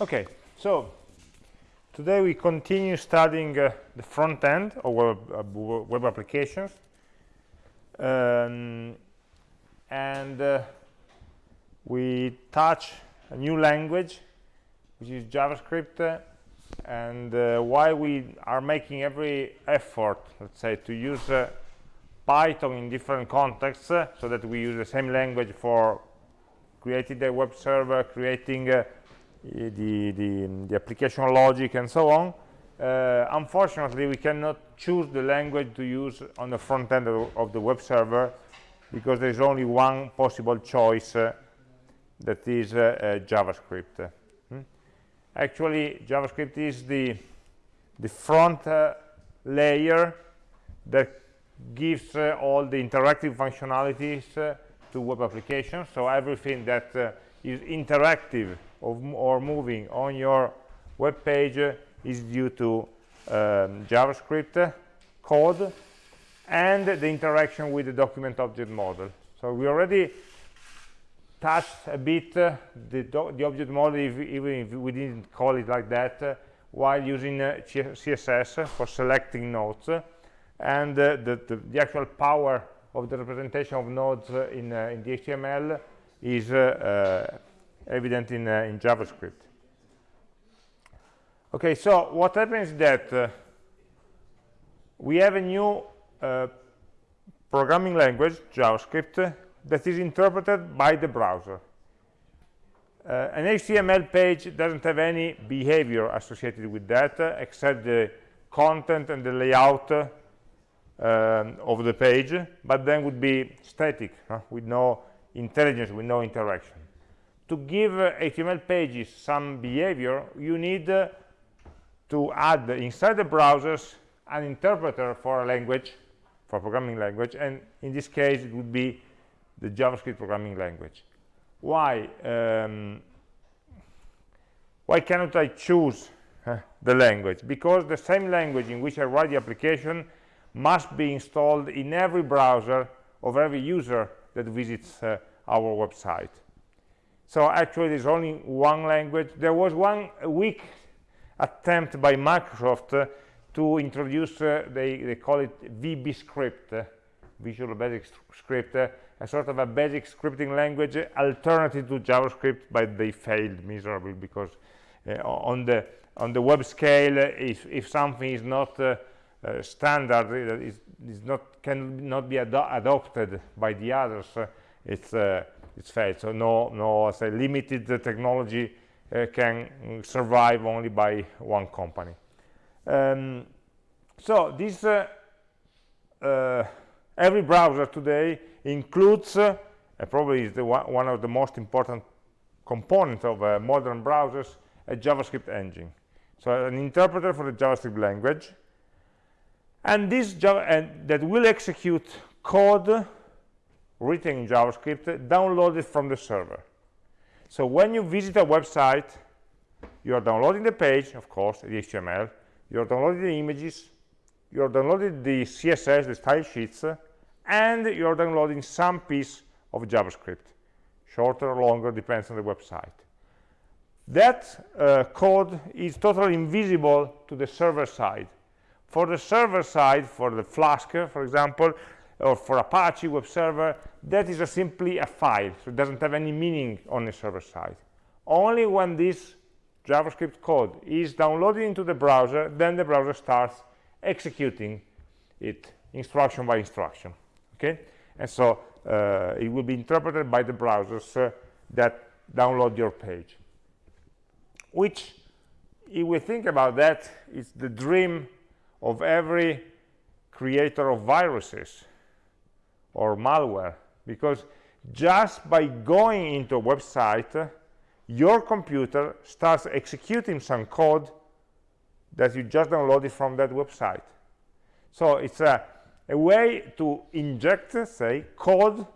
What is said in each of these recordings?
Okay, so today we continue studying uh, the front end of web, uh, web applications. Um, and uh, we touch a new language, which is JavaScript, uh, and uh, why we are making every effort, let's say, to use uh, Python in different contexts, so that we use the same language for creating the web server, creating the, the, the, application logic and so on uh, unfortunately we cannot choose the language to use on the front end of, of the web server because there is only one possible choice uh, that is uh, JavaScript hmm? actually JavaScript is the the front layer that gives all the interactive functionalities to web applications so everything that is interactive or moving on your web page is due to um, JavaScript code and the interaction with the document object model. So we already touched a bit uh, the, the, object model, if, even if we didn't call it like that, uh, while using uh, CSS for selecting nodes. and uh, the, the, the, actual power of the representation of nodes uh, in, uh, in the HTML is evident in, uh, in JavaScript. Okay, so what happens is that uh, we have a new uh, programming language, JavaScript, that is interpreted by the browser. Uh, an HTML page doesn't have any behavior associated with that, uh, except the content and the layout uh, um, of the page, but then would be static, with no intelligence, with no interaction to give HTML pages some behavior, you need uh, to add inside the browsers an interpreter for a language, for a programming language, and in this case it would be the JavaScript programming language. Why? Um, why cannot I choose uh, the language? Because the same language in which I write the application must be installed in every browser of every user that visits uh, our website so actually there's only one language. There was one weak attempt by microsoft uh, to introduce uh, they, they call it vb script uh, visual basic script uh, a sort of a basic scripting language alternative to javascript but they failed miserably because uh, on the on the web scale if, if something is not uh, standard is, is not can not be ado adopted by the others it's it's failed. So no, no, say limited technology uh, can survive only by one company. Um, so this uh, uh, every browser today includes uh, probably is the one, of the most important components of uh, modern browsers a JavaScript engine. So an interpreter for the JavaScript language, and this Java and that will execute code written in JavaScript downloaded from the server. So when you visit a website, you are downloading the page, of course, the HTML, you're downloading the images, you're downloading the CSS, the style sheets, and you're downloading some piece of JavaScript. Shorter or longer, depends on the website. That uh, code is totally invisible to the server side. For the server side, for the Flask, for example, or for Apache web server, that is a simply a file, so it doesn't have any meaning on the server side. Only when this JavaScript code is downloaded into the browser, then the browser starts executing it instruction by instruction. Okay, and so uh, it will be interpreted by the browsers uh, that download your page. Which, if we think about that, is the dream of every creator of viruses or malware because just by going into a website your computer starts executing some code that you just downloaded from that website. So it's a, a way to inject say code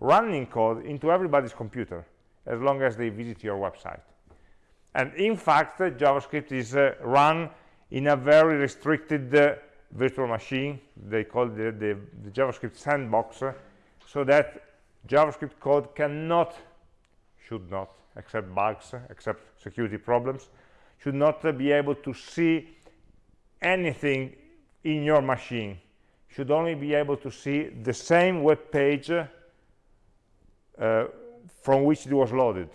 running code into everybody's computer as long as they visit your website. And in fact javascript is uh, run in a very restricted uh, virtual machine they call the, the, the javascript sandbox so that javascript code cannot should not except bugs, except security problems, should not be able to see anything in your machine. Should only be able to see the same web page uh, from which it was loaded.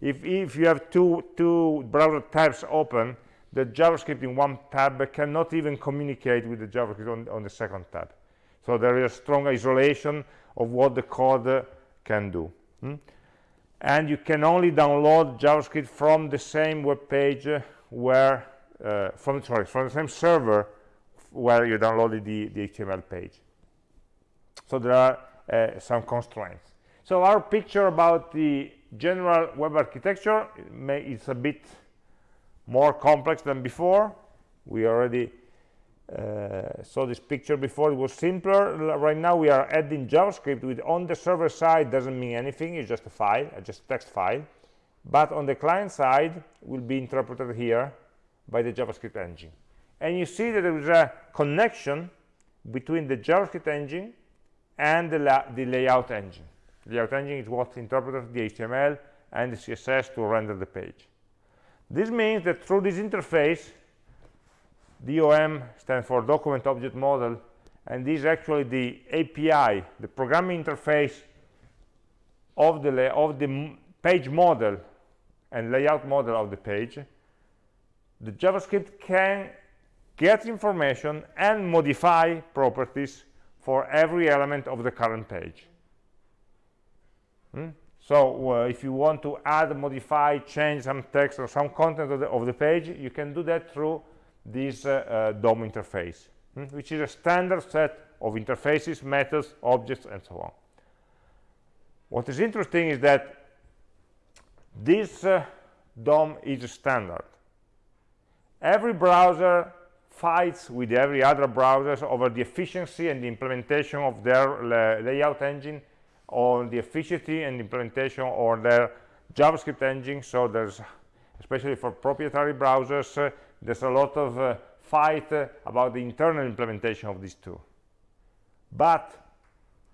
If, if you have two, two browser tabs open, the JavaScript in one tab cannot even communicate with the JavaScript on, on the second tab. So there is a strong isolation of what the code can do. Hmm? And you can only download JavaScript from the same web page where, uh, from, sorry, from the same server where you downloaded the, the HTML page. So there are uh, some constraints. So our picture about the general web architecture may, is a bit more complex than before. We already uh, saw this picture before. It was simpler. Right now we are adding JavaScript with on the server side doesn't mean anything. It's just a file, just a text file. But on the client side will be interpreted here by the JavaScript engine. And you see that there is a connection between the JavaScript engine and the, la the layout engine. The layout engine is what interprets the HTML and the CSS to render the page. This means that through this interface, DOM stands for Document Object Model, and this is actually the API, the programming interface of the, of the page model and layout model of the page. The JavaScript can get information and modify properties for every element of the current page. Hmm? So uh, if you want to add, modify, change some text or some content of the, of the page, you can do that through this uh, uh, DOM interface, hmm? which is a standard set of interfaces, methods, objects, and so on. What is interesting is that this uh, DOM is standard. Every browser fights with every other browser over the efficiency and the implementation of their layout engine on the efficiency and implementation on their JavaScript engine. So there's, especially for proprietary browsers, uh, there's a lot of uh, fight uh, about the internal implementation of these two. But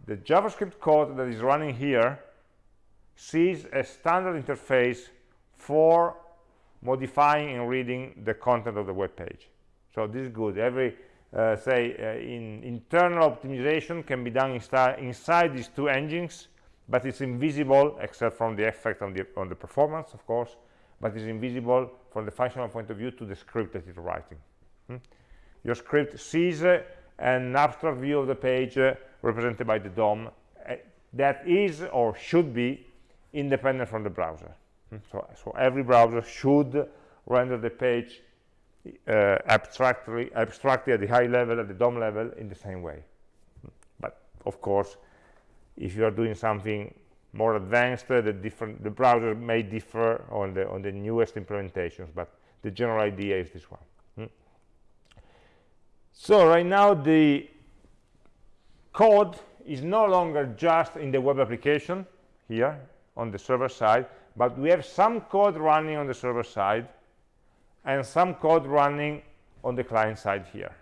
the JavaScript code that is running here sees a standard interface for modifying and reading the content of the web page. So this is good. Every, uh, say, uh, in internal optimization can be done inside these two engines, but it's invisible except from the effect on the, on the performance, of course, but it's invisible from the functional point of view to the script that it's writing. Hmm? Your script sees uh, an abstract view of the page uh, represented by the DOM uh, that is or should be independent from the browser. Hmm? So, so every browser should render the page abstractly, abstractly at the high level, at the DOM level, in the same way. But of course, if you are doing something more advanced, uh, the different the browser may differ on the on the newest implementations, but the general idea is this one. Hmm? So right now the code is no longer just in the web application here on the server side, but we have some code running on the server side and some code running on the client side here.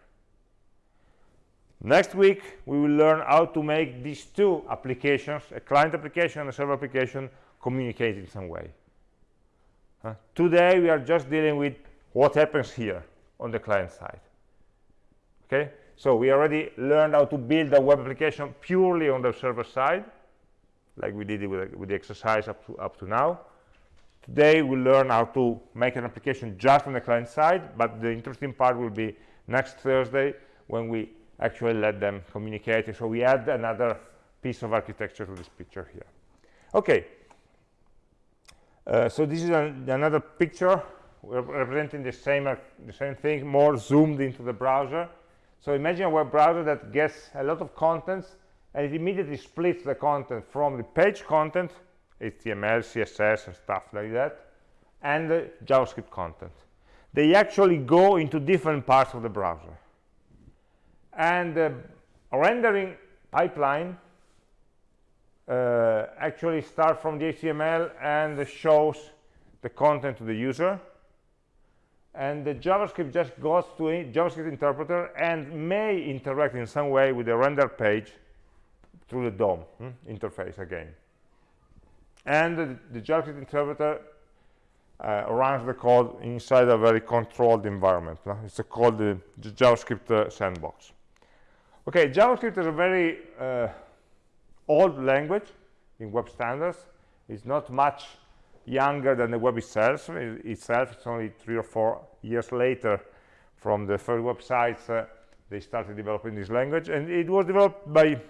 Next week, we will learn how to make these two applications, a client application and a server application, communicate in some way. Today, we are just dealing with what happens here on the client side. Okay, so we already learned how to build a web application purely on the server side, like we did with, with the exercise up to, up to now. Today, we'll learn how to make an application just on the client side, but the interesting part will be next Thursday when we actually let them communicate. So we add another piece of architecture to this picture here. Okay. Uh, so this is an, another picture representing the same uh, the same thing, more zoomed into the browser. So imagine a web browser that gets a lot of contents and it immediately splits the content from the page content, HTML, CSS, and stuff like that, and the JavaScript content. They actually go into different parts of the browser and the rendering pipeline uh, actually start from the HTML and shows the content to the user and the JavaScript just goes to a JavaScript interpreter and may interact in some way with the render page through the DOM hmm, interface again. And the, JavaScript interpreter uh, runs the code inside a very controlled environment. No? It's called the, JavaScript uh, sandbox. Okay, JavaScript is a very uh, old language in web standards. It's not much younger than the web itself. itself. It's only three or four years later from the first websites uh, they started developing this language, and it was developed by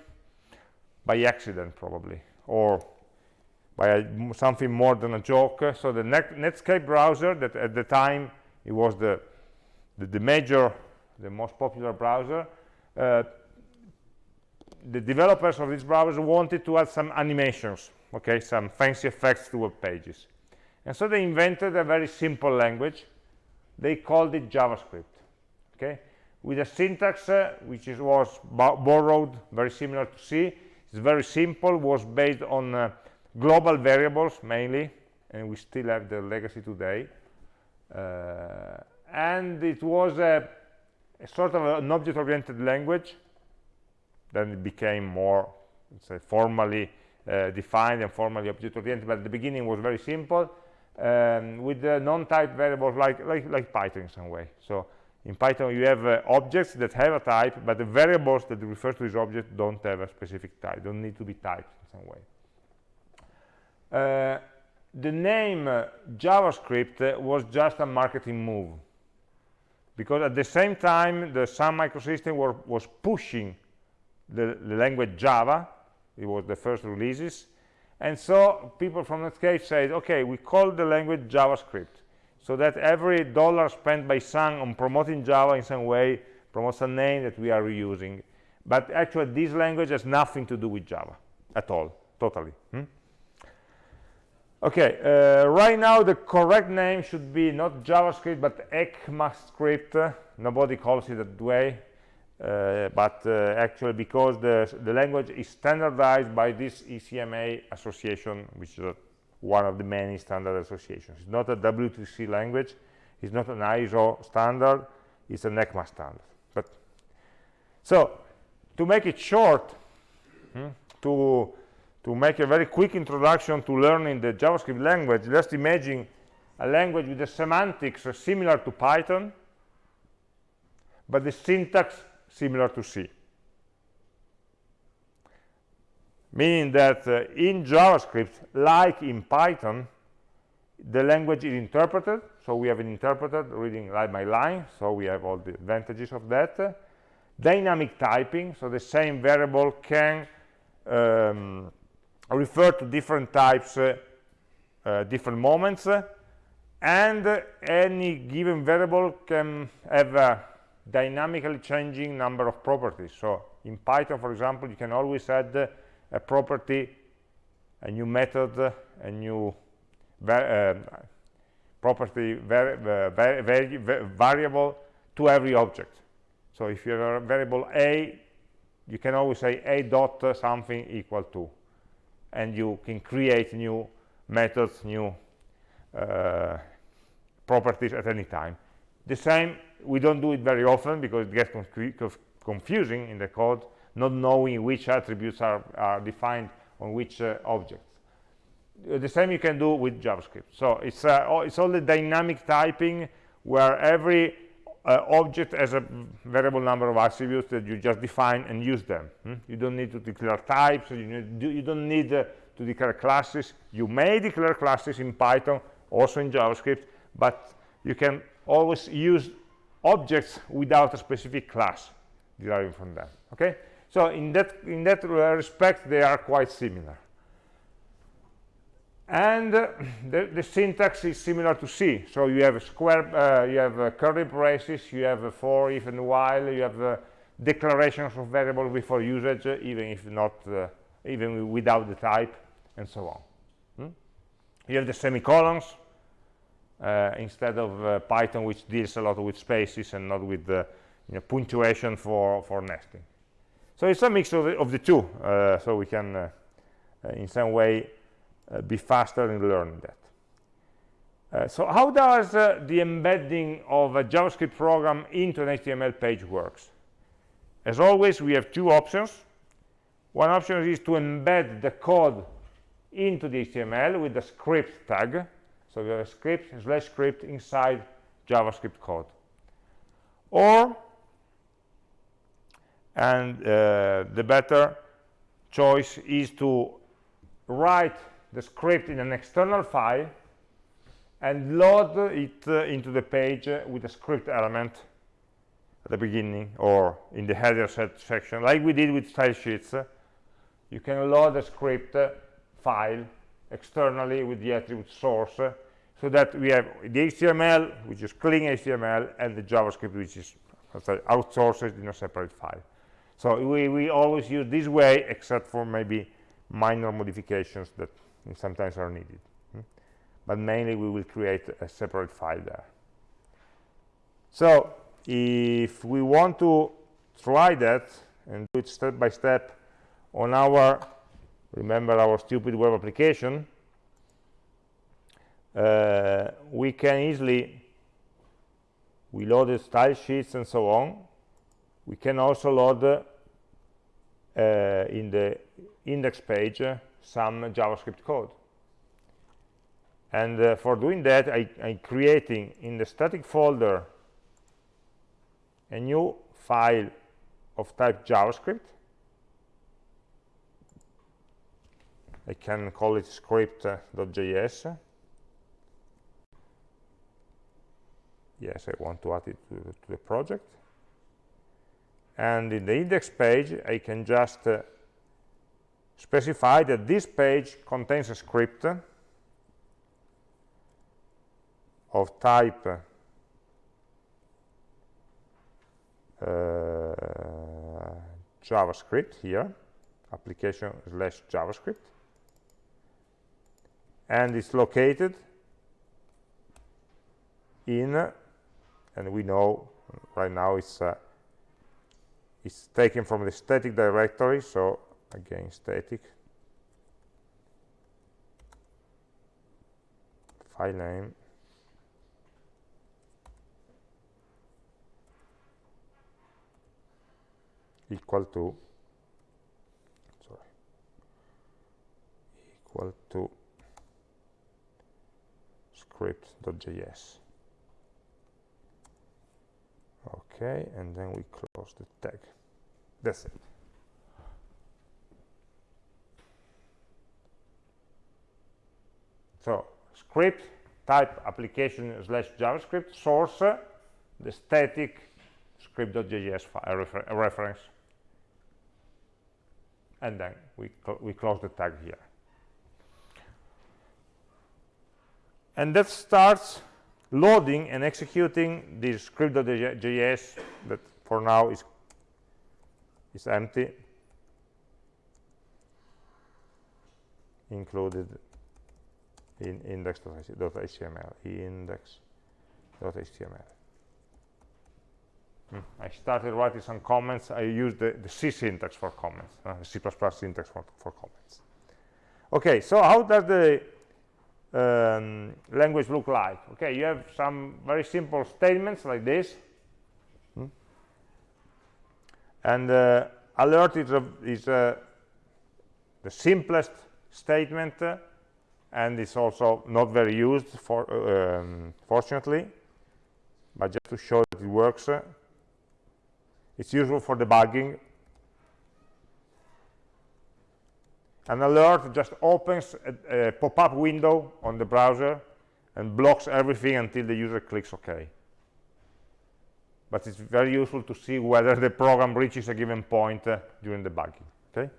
by accident probably, or by something more than a joke. So the Net Netscape browser, that at the time it was the the, the major, the most popular browser. Uh, the developers of this browser wanted to add some animations, okay, some fancy effects to web pages. And so they invented a very simple language. They called it JavaScript, okay, with a syntax uh, which is, was borrowed, very similar to C. It's very simple, was based on uh, global variables mainly, and we still have the legacy today. Uh, and it was a, a sort of an object-oriented language then it became more say, formally uh, defined and formally object-oriented, but at the beginning was very simple um, with the non-type variables like, like, like Python in some way. So in Python you have uh, objects that have a type, but the variables that refer to these objects don't have a specific type, don't need to be typed in some way. Uh, the name uh, JavaScript was just a marketing move because at the same time the Sun Microsystem were, was pushing the, the, language Java. It was the first releases. And so people from Netscape said, okay, we call the language JavaScript so that every dollar spent by Sun on promoting Java in some way promotes a name that we are reusing. But actually, this language has nothing to do with Java at all, totally. Hmm? Okay, uh, right now the correct name should be not JavaScript, but ECMAScript. Nobody calls it that way. Uh, but uh, actually because the, the language is standardized by this ECMA association, which is one of the many standard associations. It's not a W3C language, it's not an ISO standard, it's an ECMA standard. But so to make it short, hmm, to to make a very quick introduction to learning the JavaScript language, let's imagine a language with the semantics similar to Python, but the syntax similar to C. Meaning that uh, in JavaScript, like in Python, the language is interpreted. So we have an interpreter reading line by line. So we have all the advantages of that. Dynamic typing. So the same variable can um, refer to different types, uh, uh, different moments. and any given variable can have a dynamically changing number of properties. So in Python, for example, you can always add a property, a new method, a new uh, property uh, variable to every object. So if you have a variable a, you can always say a dot something equal to, and you can create new methods, new uh, properties at any time. The same we don't do it very often because it gets confusing in the code, not knowing which attributes are, are defined on which uh, objects. Uh, the same you can do with JavaScript. So it's, uh, it's all the dynamic typing where every uh, object as a variable number of attributes that you just define and use them. Hmm? You don't need to declare types, you, need, you don't need uh, to declare classes. You may declare classes in Python, also in JavaScript, but you can always use objects without a specific class deriving from them okay so in that in that respect they are quite similar and uh, the, the, syntax is similar to C so you have square uh, you have uh, curly braces you have for if and while you have uh, declarations of variables before usage uh, even if not even without the type and so on hmm? you have the semicolons instead of Python, which deals a lot with spaces and not with the you know, punctuation for, for nesting. So it's a mix of the, of the two, so we can, in some way, be faster in learning that. Uh, so how does uh, the embedding of a JavaScript program into an HTML page works? As always, we have two options. One option is to embed the code into the HTML with the script tag. So we have a script slash script inside JavaScript code. Or, and uh, the better choice is to write the script in an external file and load it uh, into the page uh, with a script element at the beginning or in the header section like we did with style sheets. You can load a script uh, file externally with the attribute source uh, so that we have the HTML which is clean HTML and the JavaScript which is outsourced in a separate file. So we, we always use this way except for maybe minor modifications that sometimes are needed. Hmm? but mainly we will create a separate file there. So if we want to try that and do it step by step on our remember our stupid web application uh, we can easily we load the style sheets and so on. We can also load uh, in the index page uh, some javascript code and uh, for doing that I, i'm creating in the static folder a new file of type javascript I can call it script.js. Yes, I want to add it to, to, the project. And in the index page, I can just uh, specify that this page contains a script of type uh, JavaScript here, application slash JavaScript. And it's located in and we know right now it's uh, it's taken from the static directory so again static file name. Equal to sorry equal to script.js okay and then we close the tag. That's it so script type application slash javascript source uh, the static script.js file refer reference. And then we, cl we close the tag here. And that starts loading and executing this script.js that for now is is empty. Included in index.html index.html hmm. I started writing some comments I used the, the C syntax for comments uh, C++ syntax for, for comments okay so how does the um, language look like? Okay, you have some very simple statements like this. Hmm? And uh, alert is, a, is a, the simplest statement uh, and it's also not very used for uh, um, fortunately but just to show that it works uh, it's useful for debugging an alert just opens a, a pop-up window on the browser and blocks everything until the user clicks OK. But it's very useful to see whether the program reaches a given point uh, during debugging. Okay.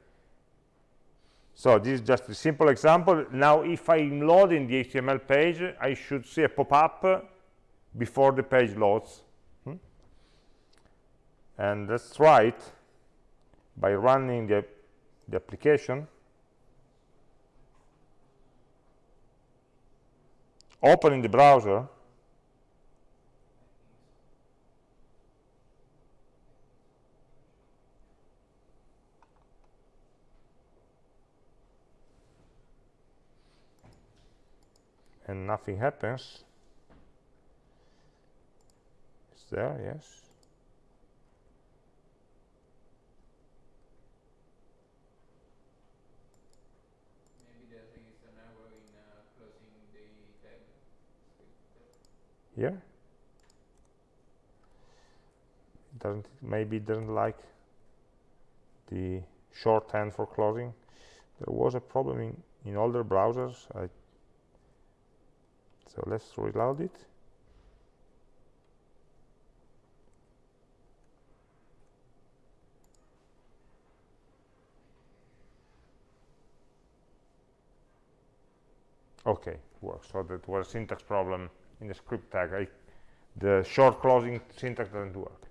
So this is just a simple example. Now, if I'm loading the HTML page, I should see a pop-up before the page loads. Hmm? And let's try it by running the, the application. opening the browser and nothing happens. It's there yes. Here? Doesn't maybe doesn't like the shorthand for closing. There was a problem in in older browsers. I so let's reload it. Okay works. So that was a syntax problem in the script tag. I, the short closing syntax doesn't work.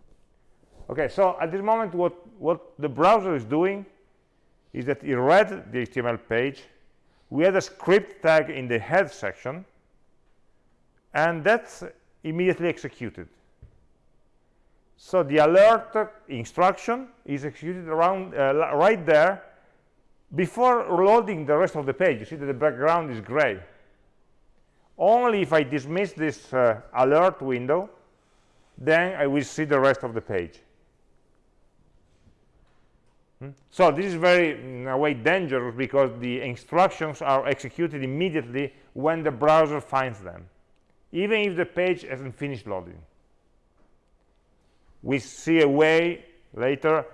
Okay so at this moment what what the browser is doing is that it read the html page we had a script tag in the head section and that's immediately executed. So the alert instruction is executed around uh, right there before loading the rest of the page. You see that the background is gray. Only if I dismiss this uh, alert window then I will see the rest of the page. Hmm? so this is very in a way dangerous because the instructions are executed immediately when the browser finds them even if the page hasn't finished loading we see a way later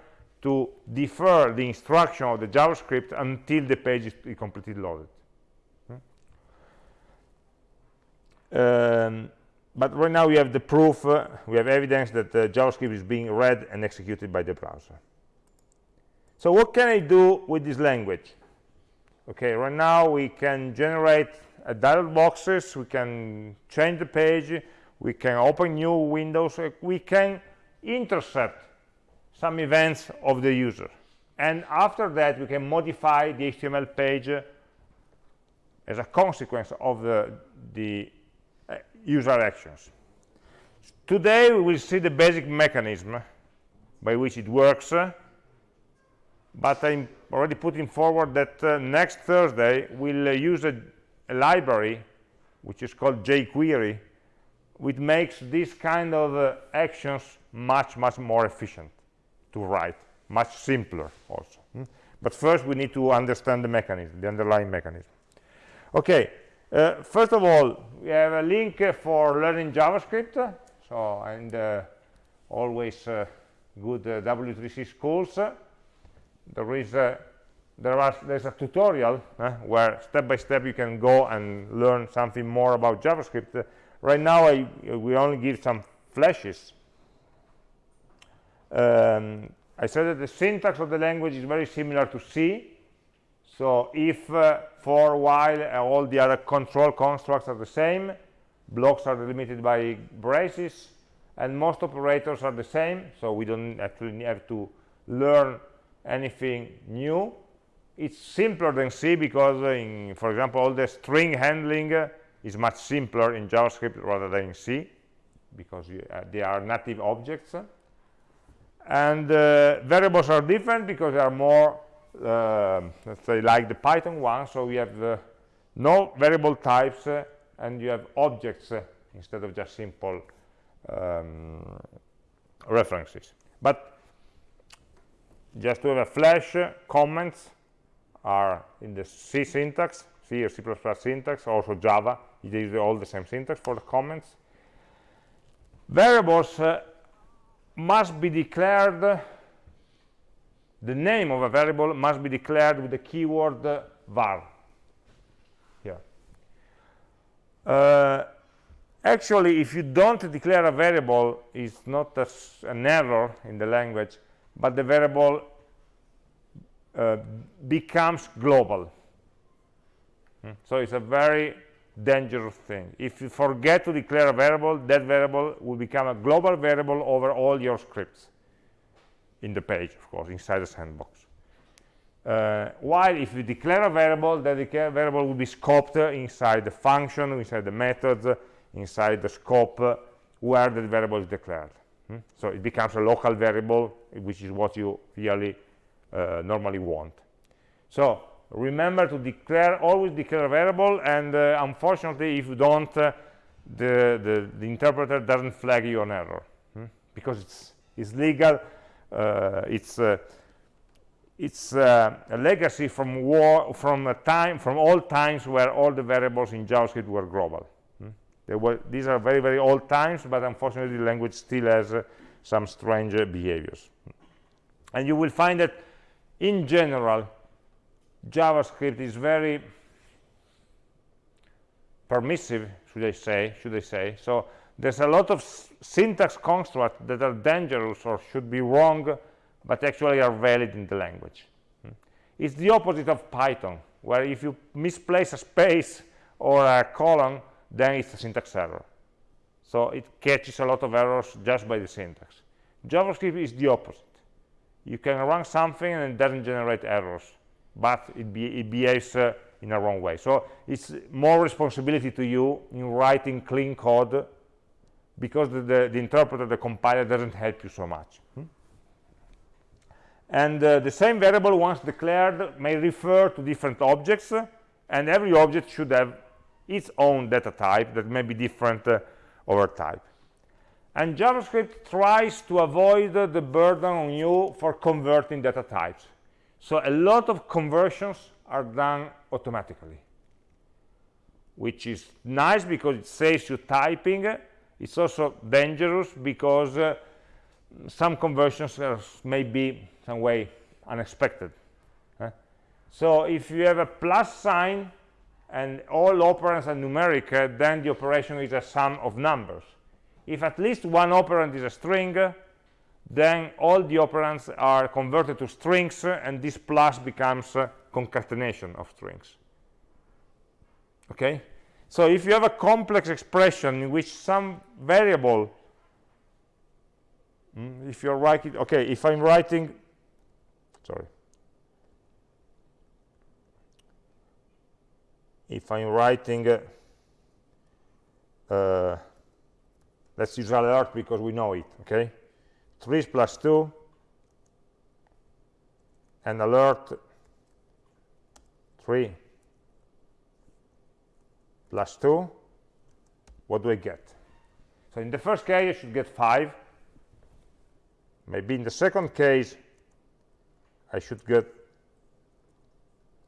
to defer the instruction of the JavaScript until the page is completely loaded. Hmm? Um, but right now we have the proof, uh, we have evidence that uh, JavaScript is being read and executed by the browser. So what can I do with this language? Okay, right now we can generate uh, dialog boxes, we can change the page, we can open new windows, uh, we can intercept some events of the user. And after that, we can modify the HTML page as a consequence of the, the uh, user actions. Today, we will see the basic mechanism by which it works, uh, but I'm already putting forward that uh, next Thursday, we'll uh, use a, a library, which is called jQuery, which makes these kind of uh, actions much, much more efficient to write much simpler also hmm? but first we need to understand the mechanism the underlying mechanism okay uh, first of all we have a link for learning javascript so and uh, always uh, good uh, w3c schools there is a there are there's a tutorial where step by step you can go and learn something more about javascript right now I, we only give some flashes um, I said that the syntax of the language is very similar to C. So if uh, for while uh, all the other control constructs are the same, blocks are delimited by braces, and most operators are the same, so we don't actually have to learn anything new. It's simpler than C because, uh, in, for example, all the string handling uh, is much simpler in JavaScript rather than in C because you, uh, they are native objects. And uh, variables are different because they are more uh, let's say like the python one. So we have uh, no variable types and you have objects instead of just simple um, references. But just to have a flash comments are in the c syntax c or c++ syntax also java it is all the same syntax for the comments. Variables uh, must be declared the name of a variable must be declared with the keyword var. Here. Uh, actually if you don't declare a variable it's not an error in the language but the variable uh, becomes global hmm? so it's a very dangerous thing. If you forget to declare a variable, that variable will become a global variable over all your scripts in the page, of course, inside the sandbox. Uh, while if you declare a variable, that variable will be scoped inside the function, inside the methods, inside the scope where the variable is declared. Hmm? So it becomes a local variable, which is what you really uh, normally want. So remember to declare always declare a variable and uh, unfortunately if you don't uh, the, the, the interpreter doesn't flag you an error hmm? because it's it's legal uh, it's uh, it's uh, a legacy from war from a time from all times where all the variables in javascript were global hmm? Were, these are very, very old times, but unfortunately the language still has uh, some strange uh, behaviors. And you will find that, in general, JavaScript is very permissive, should I say, should I say. So there's a lot of syntax constructs that are dangerous or should be wrong, but actually are valid in the language. Hmm. It's the opposite of Python, where if you misplace a space or a colon, then it's a syntax error. So it catches a lot of errors just by the syntax. JavaScript is the opposite. You can run something and it doesn't generate errors, but it, be, it behaves uh, in a wrong way. So it's more responsibility to you in writing clean code because the, the, the interpreter, the compiler, doesn't help you so much. Hmm? And uh, the same variable, once declared, may refer to different objects, and every object should have its own data type that may be different uh, over type. And JavaScript tries to avoid uh, the burden on you for converting data types. So a lot of conversions are done automatically, which is nice because it saves you typing. It's also dangerous because uh, some conversions may be some way unexpected. Eh? So if you have a plus sign and all operands are numeric, uh, then the operation is a sum of numbers. If at least one operand is a string, then all the operands are converted to strings, and this plus becomes concatenation of strings. Okay? So if you have a complex expression in which some variable mm, if you're writing okay if i'm writing sorry. If i'm writing uh, uh, let's use alert because we know it okay 3 plus 2 and alert 3 plus 2, what do I get? So in the first case, I should get 5. Maybe in the second case, I should get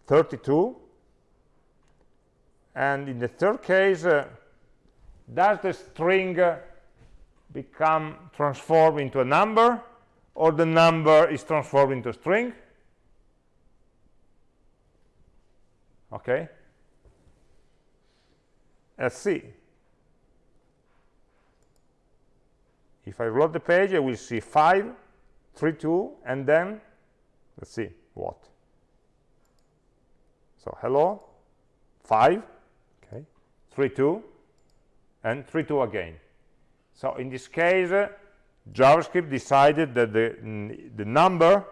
32. And in the third case, uh, does the string uh, become transformed into a number, or the number is transformed into a string? okay. Let's see. If I load the page I will see 5 3 2 and then let's see what? So hello 5 okay 3 2 and 3 2 again so in this case uh, JavaScript decided that the, the number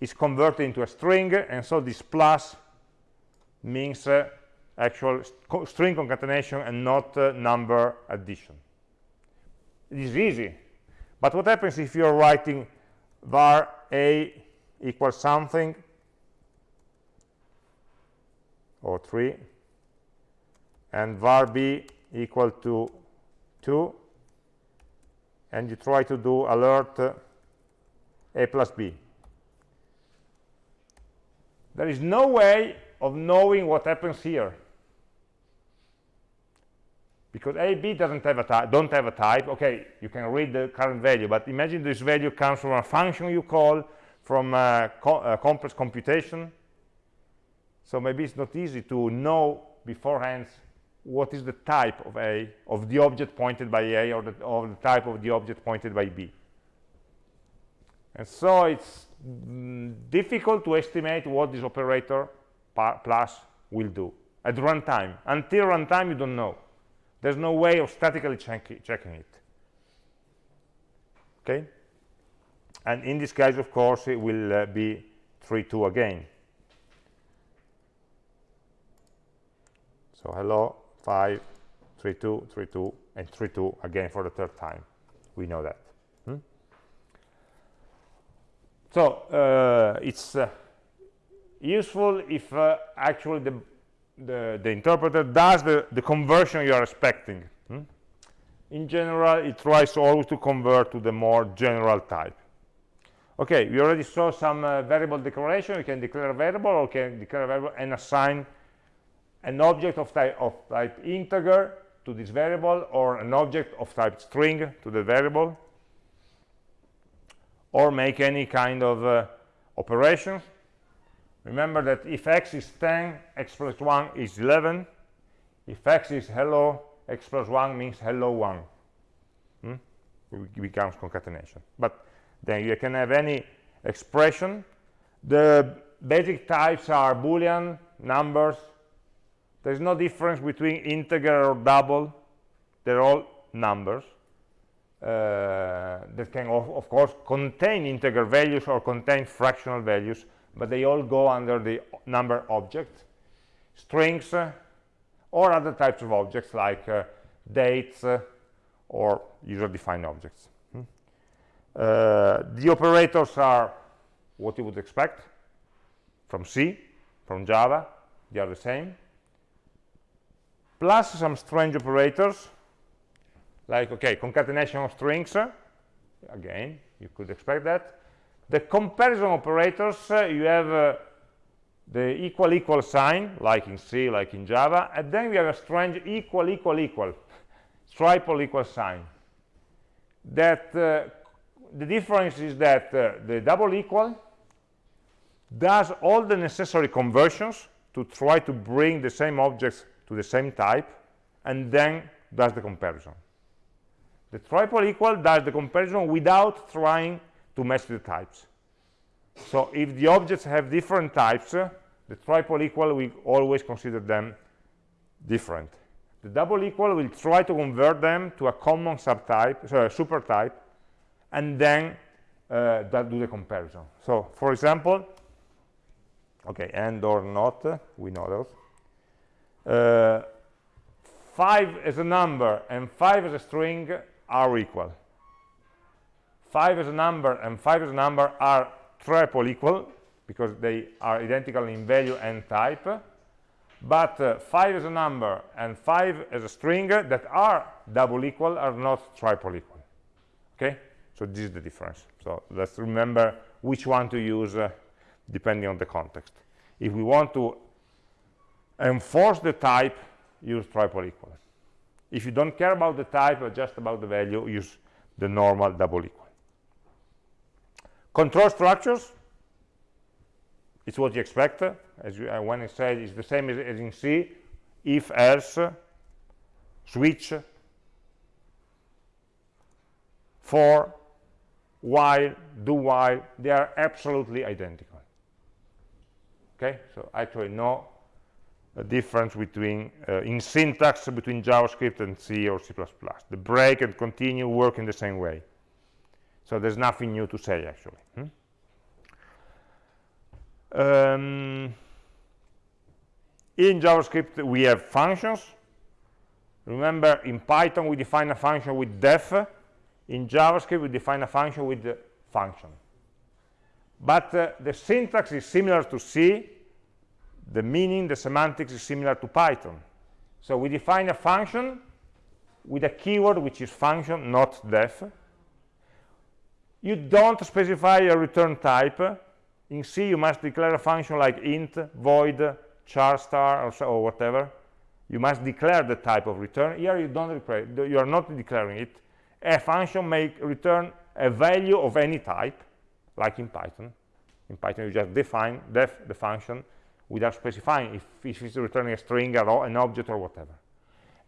is converted into a string and so this plus means uh, actual string concatenation and not uh, number addition. It is easy. But what happens if you're writing var a equals something or 3 and var b equal to 2 and you try to do alert a plus b. There is no way of knowing what happens here. Because a b doesn't have a type don't have a type. Okay you can read the current value but imagine this value comes from a function you call from a, co a complex computation. So maybe it's not easy to know beforehand what is the type of a of the object pointed by a or the, or the type of the object pointed by b and so it's mm, difficult to estimate what this operator plus will do at runtime. Until runtime, you don't know. There's no way of statically check checking it. Okay? And in this case, of course, it will uh, be 3, 2 again. So hello, 5, 3, 2, 3, 2, and 3, 2 again for the third time. We know that. Hmm? So uh, it's uh, useful if uh, actually the, the, the, interpreter does the, the conversion you are expecting. Hmm? In general, it tries always to convert to the more general type. Okay, we already saw some uh, variable declaration. You can declare a variable or can declare a variable and assign an object of type, of type integer to this variable or an object of type string to the variable or make any kind of uh, operations remember that if x is 10 x plus 1 is 11 if x is hello x plus 1 means hello 1 hmm? it becomes concatenation. But then you can have any expression. The basic types are boolean numbers there's no difference between integer or double. They're all numbers. Uh, that can of, of, course contain integer values or contain fractional values but they all go under the number object strings uh, or other types of objects like uh, dates uh, or user-defined objects. Hmm. Uh, the operators are what you would expect from C from Java. They are the same plus some strange operators like okay concatenation of strings again you could expect that. The comparison operators uh, you have uh, the equal equal sign like in C like in Java and then we have a strange equal equal equal triple equal sign. That uh, the difference is that uh, the double equal does all the necessary conversions to try to bring the same objects to the same type and then does the comparison. The triple equal does the comparison without trying to match the types. So if the objects have different types, uh, the triple equal we always consider them different. The double equal will try to convert them to a common subtype, sorry, super type, and then uh, do the comparison. So for example, okay, and or not, we know those uh, 5 as a number and 5 as a string are equal. 5 as a number and 5 as a number are triple equal because they are identical in value and type. But uh, 5 as a number and 5 as a string that are double equal are not triple equal. Okay? So this is the difference. So let's remember which one to use uh, depending on the context. If we want to enforce the type use triple equal if you don't care about the type or just about the value use the normal double equal control structures it's what you expect. As you, uh, when I said it's the same as, as in C. If else switch for while do while they are absolutely identical. Okay? So actually no a difference between uh, in syntax between JavaScript and C or C++. The break and continue work in the same way. So there's nothing new to say actually. Hmm? Um, in JavaScript we have functions. Remember in Python we define a function with def. In JavaScript we define a function with function. But uh, the syntax is similar to C the meaning, the semantics is similar to Python. So we define a function with a keyword which is function, not def. You don't specify a return type. In C, you must declare a function like int, void, char star, or, so, or whatever. You must declare the type of return. Here, you don't declare, you are not declaring it. A function may return a value of any type, like in Python. In Python, you just define def the function without specifying if, if it's returning a string or an object or whatever.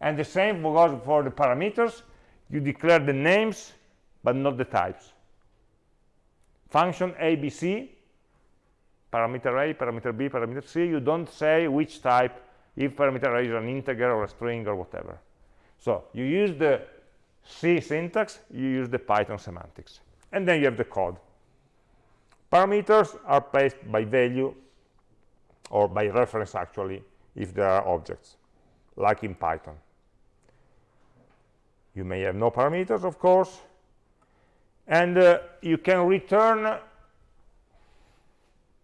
And the same goes for the parameters. You declare the names, but not the types. Function ABC, parameter A, parameter B, parameter C, you don't say which type, if parameter A is an integer or a string or whatever. So you use the C syntax, you use the Python semantics. And then you have the code. Parameters are placed by value or by reference actually if there are objects like in Python. You may have no parameters of course and uh, you can return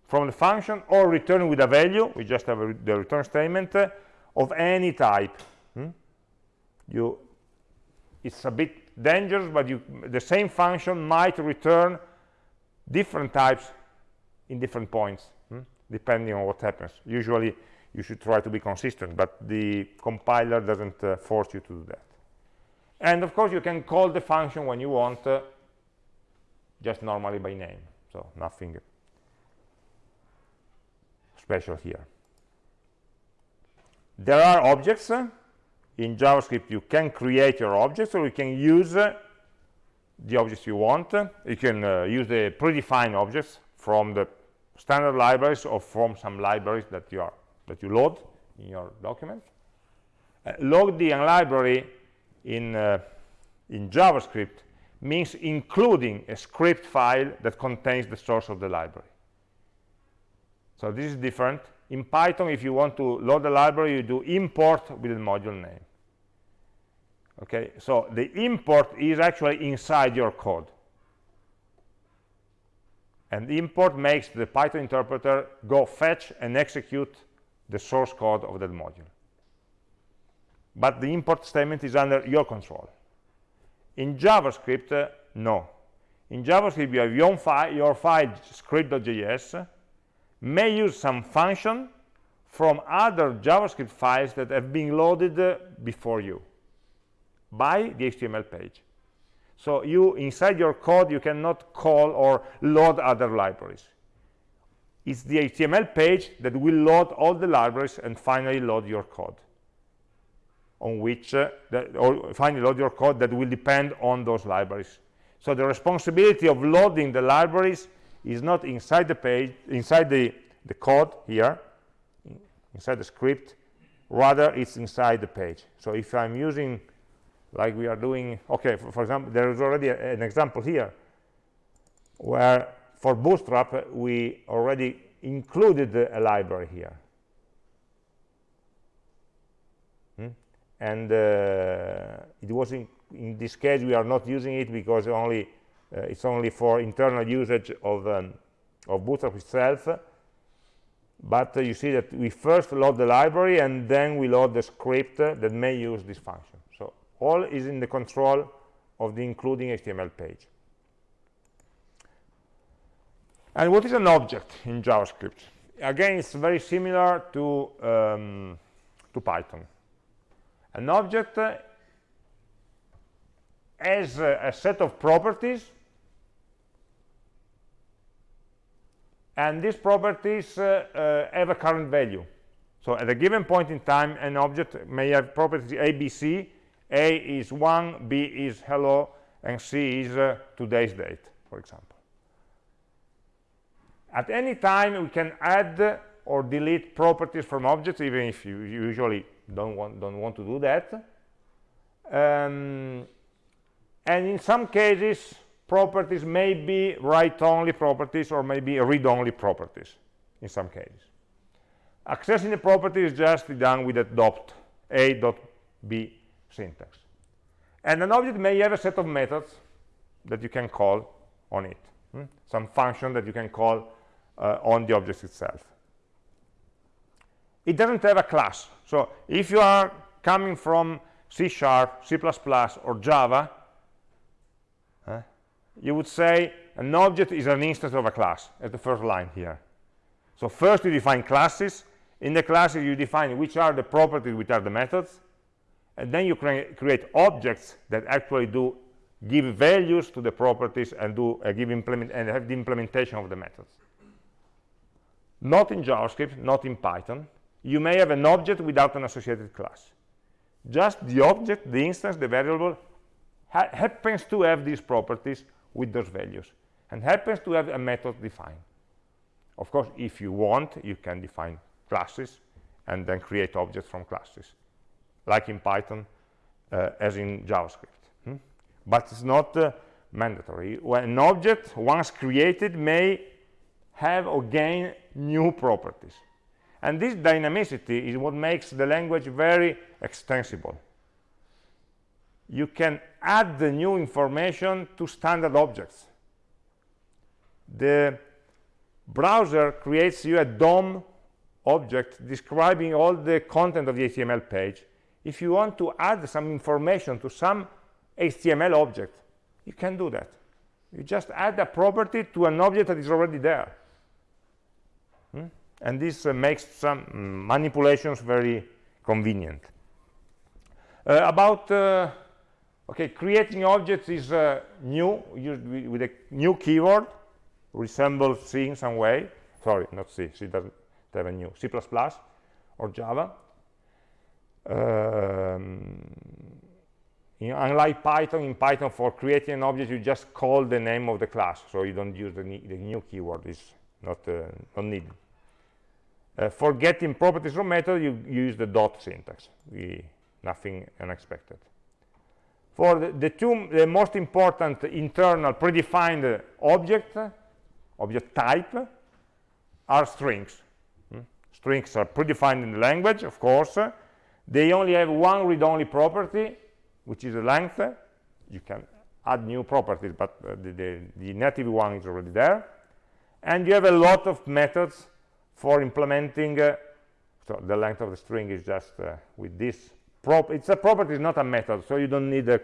from the function or return with a value. We just have a, the return statement uh, of any type. Hmm? you it's a bit dangerous but you the same function might return different types in different points depending on what happens. Usually you should try to be consistent but the compiler doesn't uh, force you to do that. And of course you can call the function when you want uh, just normally by name so nothing special here. There are objects uh, in javascript you can create your objects or you can use uh, the objects you want. You can uh, use the predefined objects from the standard libraries or from some libraries that you are that you load in your document. Uh, loading a library in, uh, in JavaScript means including a script file that contains the source of the library. So this is different. In Python, if you want to load the library, you do import with the module name. Okay, so the import is actually inside your code. And import makes the Python interpreter go fetch and execute the source code of that module. But the import statement is under your control. In JavaScript, uh, no. In JavaScript, you have your file, your file script.js may use some function from other JavaScript files that have been loaded uh, before you by the HTML page. So you, inside your code, you cannot call or load other libraries. It's the HTML page that will load all the libraries and finally load your code. On which uh, that, or finally load your code that will depend on those libraries. So the responsibility of loading the libraries is not inside the page inside the the code here inside the script. Rather it's inside the page. So if i'm using like we are doing okay for, for example there is already a, an example here where for Bootstrap, we already included a library here. Hmm? And uh, it was in, in, this case, we are not using it because only uh, it's only for internal usage of, um, of Bootstrap itself. But uh, you see that we first load the library and then we load the script that may use this function. All is in the control of the including HTML page. And what is an object in JavaScript? Again, it's very similar to, um, to Python. An object has a, a set of properties and these properties uh, uh, have a current value. So at a given point in time, an object may have properties A, B, C. A is 1, B is hello, and C is uh, today's date, for example. At any time, we can add or delete properties from objects, even if you usually don't want, don't want to do that. Um, and in some cases, properties may be write-only properties or maybe read-only properties in some cases. Accessing the property is just done with a dot, a dot b syntax. And an object may have a set of methods that you can call on it. Hmm? Some function that you can call uh, on the object itself. It doesn't have a class. So if you are coming from C Sharp, C++, or Java, uh, you would say an object is an instance of a class at the first line here. So first you define classes. In the classes you define which are the properties, which are the methods. And then you cre create objects that actually do give values to the properties and do uh, give implement and have the implementation of the methods not in JavaScript, not in Python. You may have an object without an associated class. Just the object, the instance, the variable, ha happens to have these properties with those values and happens to have a method defined. Of course, if you want, you can define classes and then create objects from classes, like in Python, uh, as in JavaScript. Hmm? But it's not uh, mandatory. When an object, once created, may have or gain new properties. And this dynamicity is what makes the language very extensible. You can add the new information to standard objects. The browser creates you a DOM object describing all the content of the HTML page. If you want to add some information to some HTML object, you can do that. You just add a property to an object that is already there. Hmm? and this uh, makes some mm, manipulations very convenient. Uh, about uh, okay, creating objects is uh, new, with a new keyword, resembles C in some way. Sorry, not C. C doesn't have a new. C++ or Java. Um, in, unlike Python, in Python for creating an object, you just call the name of the class, so you don't use the, the new keyword. It's not, uh, not needed. Uh, for getting properties from method, you use the dot syntax. We, nothing unexpected. For the, the, two, the most important internal predefined object, object type, are strings. Hmm? Strings are predefined in the language, of course. They only have one read-only property, which is the length. You can add new properties, but uh, the, the, the native one is already there. And you have a lot of methods for implementing uh, so the length of the string is just uh, with this prop it's a property it's not a method so you don't need the,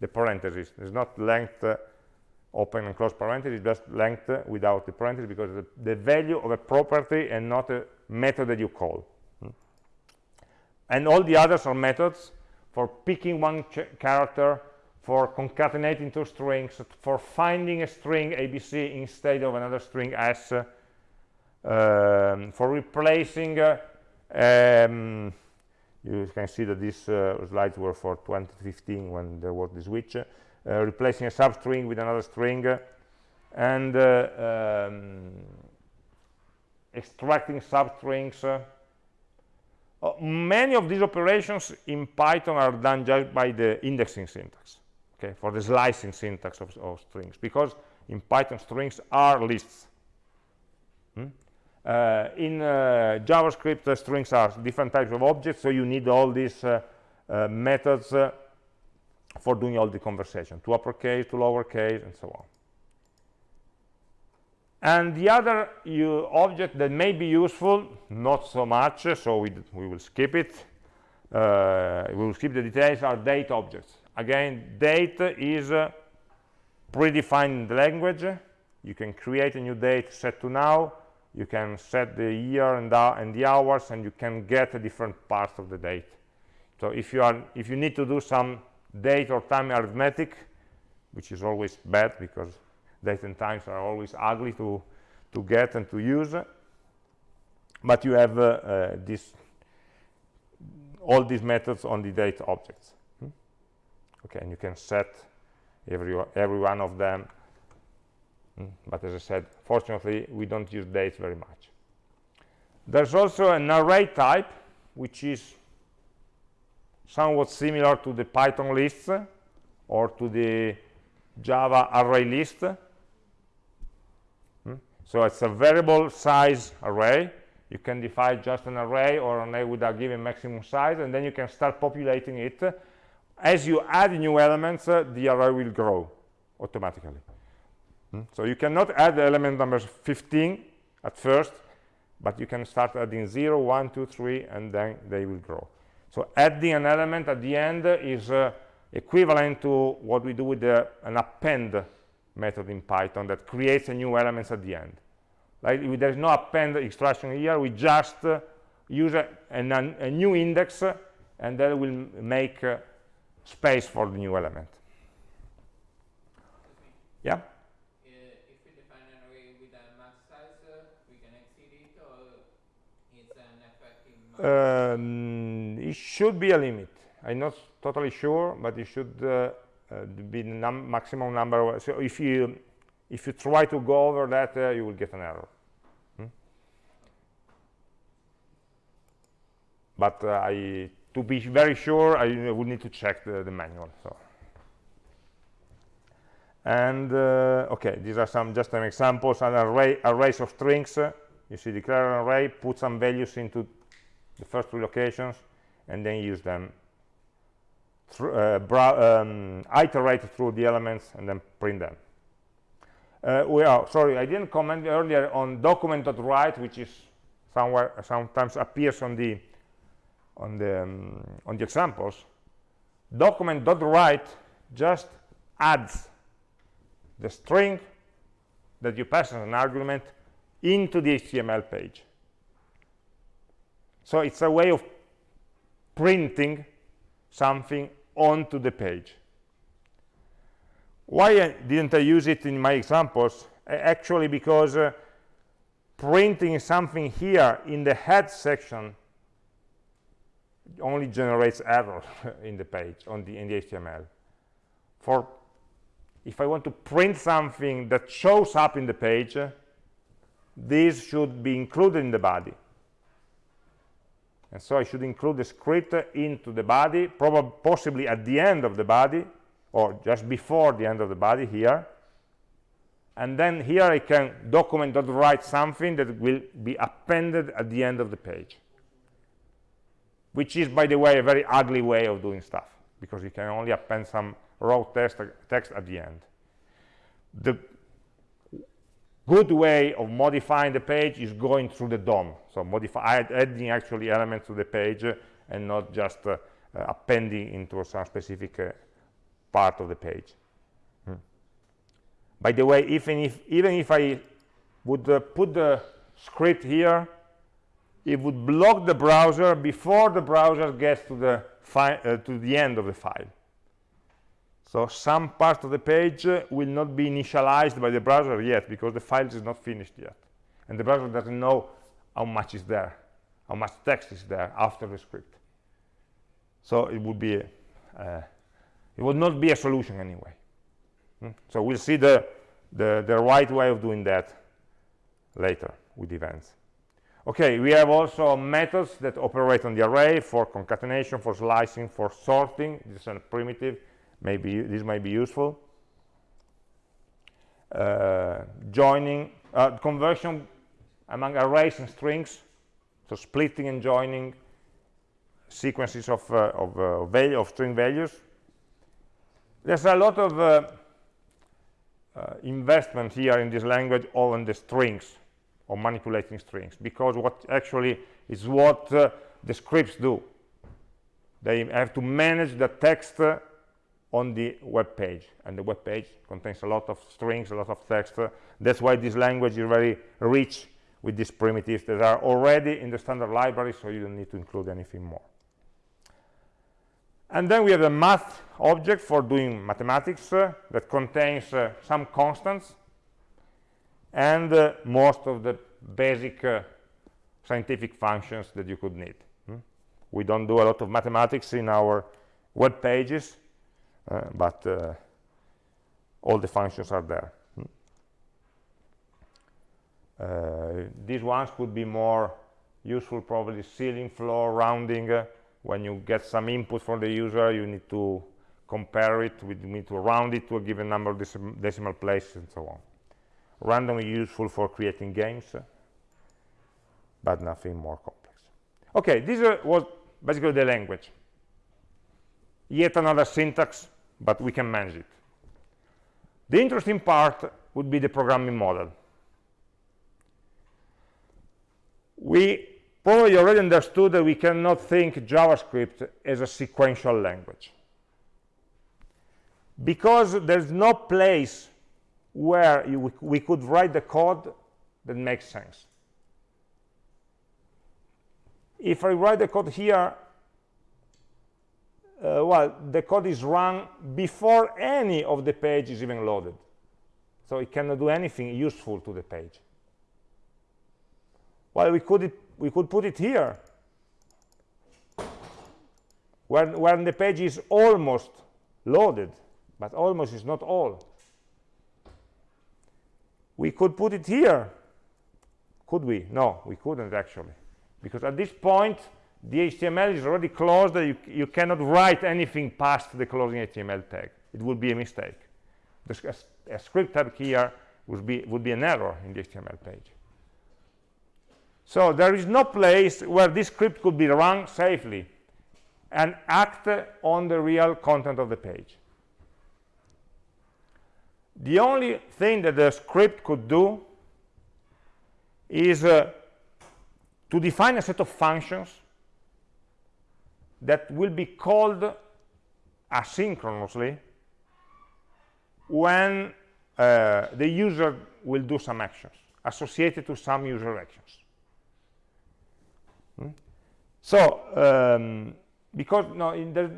the parentheses it's not length uh, open and close parentheses just length uh, without the parentheses because the, the, value of a property and not a method that you call. And all the others are methods for picking one character for concatenating two strings for finding a string abc instead of another string s um, for replacing uh, um, you can see that these uh, slides were for 2015 when there was the switch uh, replacing a substring with another string and uh, um, extracting substrings uh, many of these operations in Python are done just by the indexing syntax, okay, for the slicing syntax of, of strings, because in Python strings are lists. Hmm? Uh, in uh, JavaScript, uh, strings are different types of objects, so you need all these methods for doing all the conversation, to uppercase, to lowercase, and so on. And the other object that may be useful, not so much, so we, we will skip it. Uh, we will skip the details, are date objects. Again, date is uh, predefined in the language. You can create a new date set to now you can set the year and, and the hours and you can get a different parts of the date so if you are if you need to do some date or time arithmetic which is always bad because date and times are always ugly to to get and to use but you have uh, uh, this all these methods on the date objects hmm? okay and you can set every every one of them Mm, but as I said, fortunately, we don't use dates very much. There's also an array type, which is somewhat similar to the Python list or to the Java array list. So it's a variable size array. You can define just an array or an array with a given maximum size, and then you can start populating it. As you add new elements, uh, the array will grow automatically. Hmm? So you cannot add element number 15 at first, but you can start adding 0, 1, 2, 3, and then they will grow. So adding an element at the end is uh, equivalent to what we do with the, an append method in Python that creates a new elements at the end. Like there's no append instruction here, we just uh, use a, a, a, new index uh, and that will make uh, space for the new element. Yeah? um, it should be a limit i'm not totally sure but it should uh, be the num maximum number so if you if you try to go over that uh, you will get an error. Hmm? but uh, i to be very sure i would need to check the, the manual so. And uh, okay these are some just some examples. An array arrays of strings. You see declare an array put some values into the first three locations and then use them uh, um, iterate through the elements and then print them. Uh, we are sorry i didn't comment earlier on document.write which is somewhere sometimes appears on the on the um, on the examples. Document.write just adds the string that you pass as an argument into the html page. So it's a way of printing something onto the page. Why didn't I use it in my examples? Actually, because uh, printing something here in the head section only generates error in the page, on the, in the HTML. For if I want to print something that shows up in the page, this should be included in the body. And so I should include the script into the body, probably possibly at the end of the body, or just before the end of the body here. And then here I can document.write something that will be appended at the end of the page. Which is, by the way, a very ugly way of doing stuff, because you can only append some raw text, text at the end. The good way of modifying the page is going through the DOM. So modify, adding actually elements to the page and not just uh, uh, appending into some specific uh, part of the page. Hmm. By the way, even if, even if I would uh, put the script here, it would block the browser before the browser gets to the, uh, to the end of the file. So some part of the page will not be initialized by the browser yet because the file is not finished yet. And the browser doesn't know how much is there, how much text is there after the script. So it would be, uh, it would not be a solution anyway. Hmm? So we'll see the, the, the right way of doing that later with events. Okay, we have also methods that operate on the array for concatenation, for slicing, for sorting. This is a primitive maybe this might be useful. Uh, joining uh, conversion among arrays and strings so splitting and joining sequences of uh, of, uh, value of string values. There's a lot of uh, uh, investment here in this language on the strings or manipulating strings because what actually is what the scripts do. They have to manage the text on the web page. And the web page contains a lot of strings a lot of text. That's why this language is very rich with these primitives that are already in the standard library so you don't need to include anything more. And then we have a math object for doing mathematics uh, that contains uh, some constants and uh, most of the basic uh, scientific functions that you could need. Hmm? we don't do a lot of mathematics in our web pages uh, but uh, all the functions are there. Hmm. Uh, these ones could be more useful, probably ceiling, floor, rounding. when you get some input from the user, you need to compare it, we need to round it to a given number of decimal places and so on. randomly useful for creating games, but nothing more complex. Okay, this uh, was basically the language. Yet another syntax but we can manage it. The interesting part would be the programming model. We probably already understood that we cannot think JavaScript as a sequential language. Because there's no place where you, we could write the code that makes sense. If I write the code here, uh, well, the code is run before any of the page is even loaded. So it cannot do anything useful to the page. Well, we could, it, we could put it here, when, when the page is almost loaded, but almost is not all. We could put it here. Could we? No, we couldn't actually. Because at this point, the HTML is already closed. You, you cannot write anything past the closing HTML tag. It would be a mistake. The, a, a script tag here would be, would be an error in the HTML page. So there is no place where this script could be run safely and act on the real content of the page. The only thing that the script could do is uh, to define a set of functions that will be called asynchronously when uh, the user will do some actions associated to some user actions. Hmm? So, um, because no, the,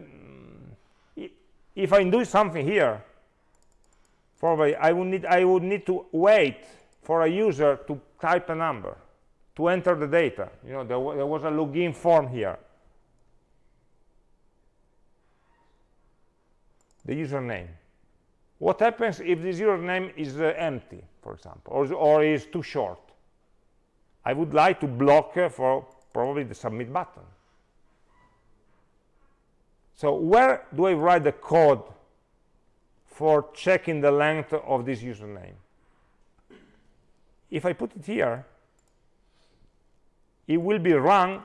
if I do something here, probably I would need I would need to wait for a user to type a number to enter the data. You know, there, there was a login form here. The username. What happens if this username is uh, empty, for example, or, or is too short? I would like to block uh, for probably the submit button. So where do I write the code for checking the length of this username? If I put it here, it will be run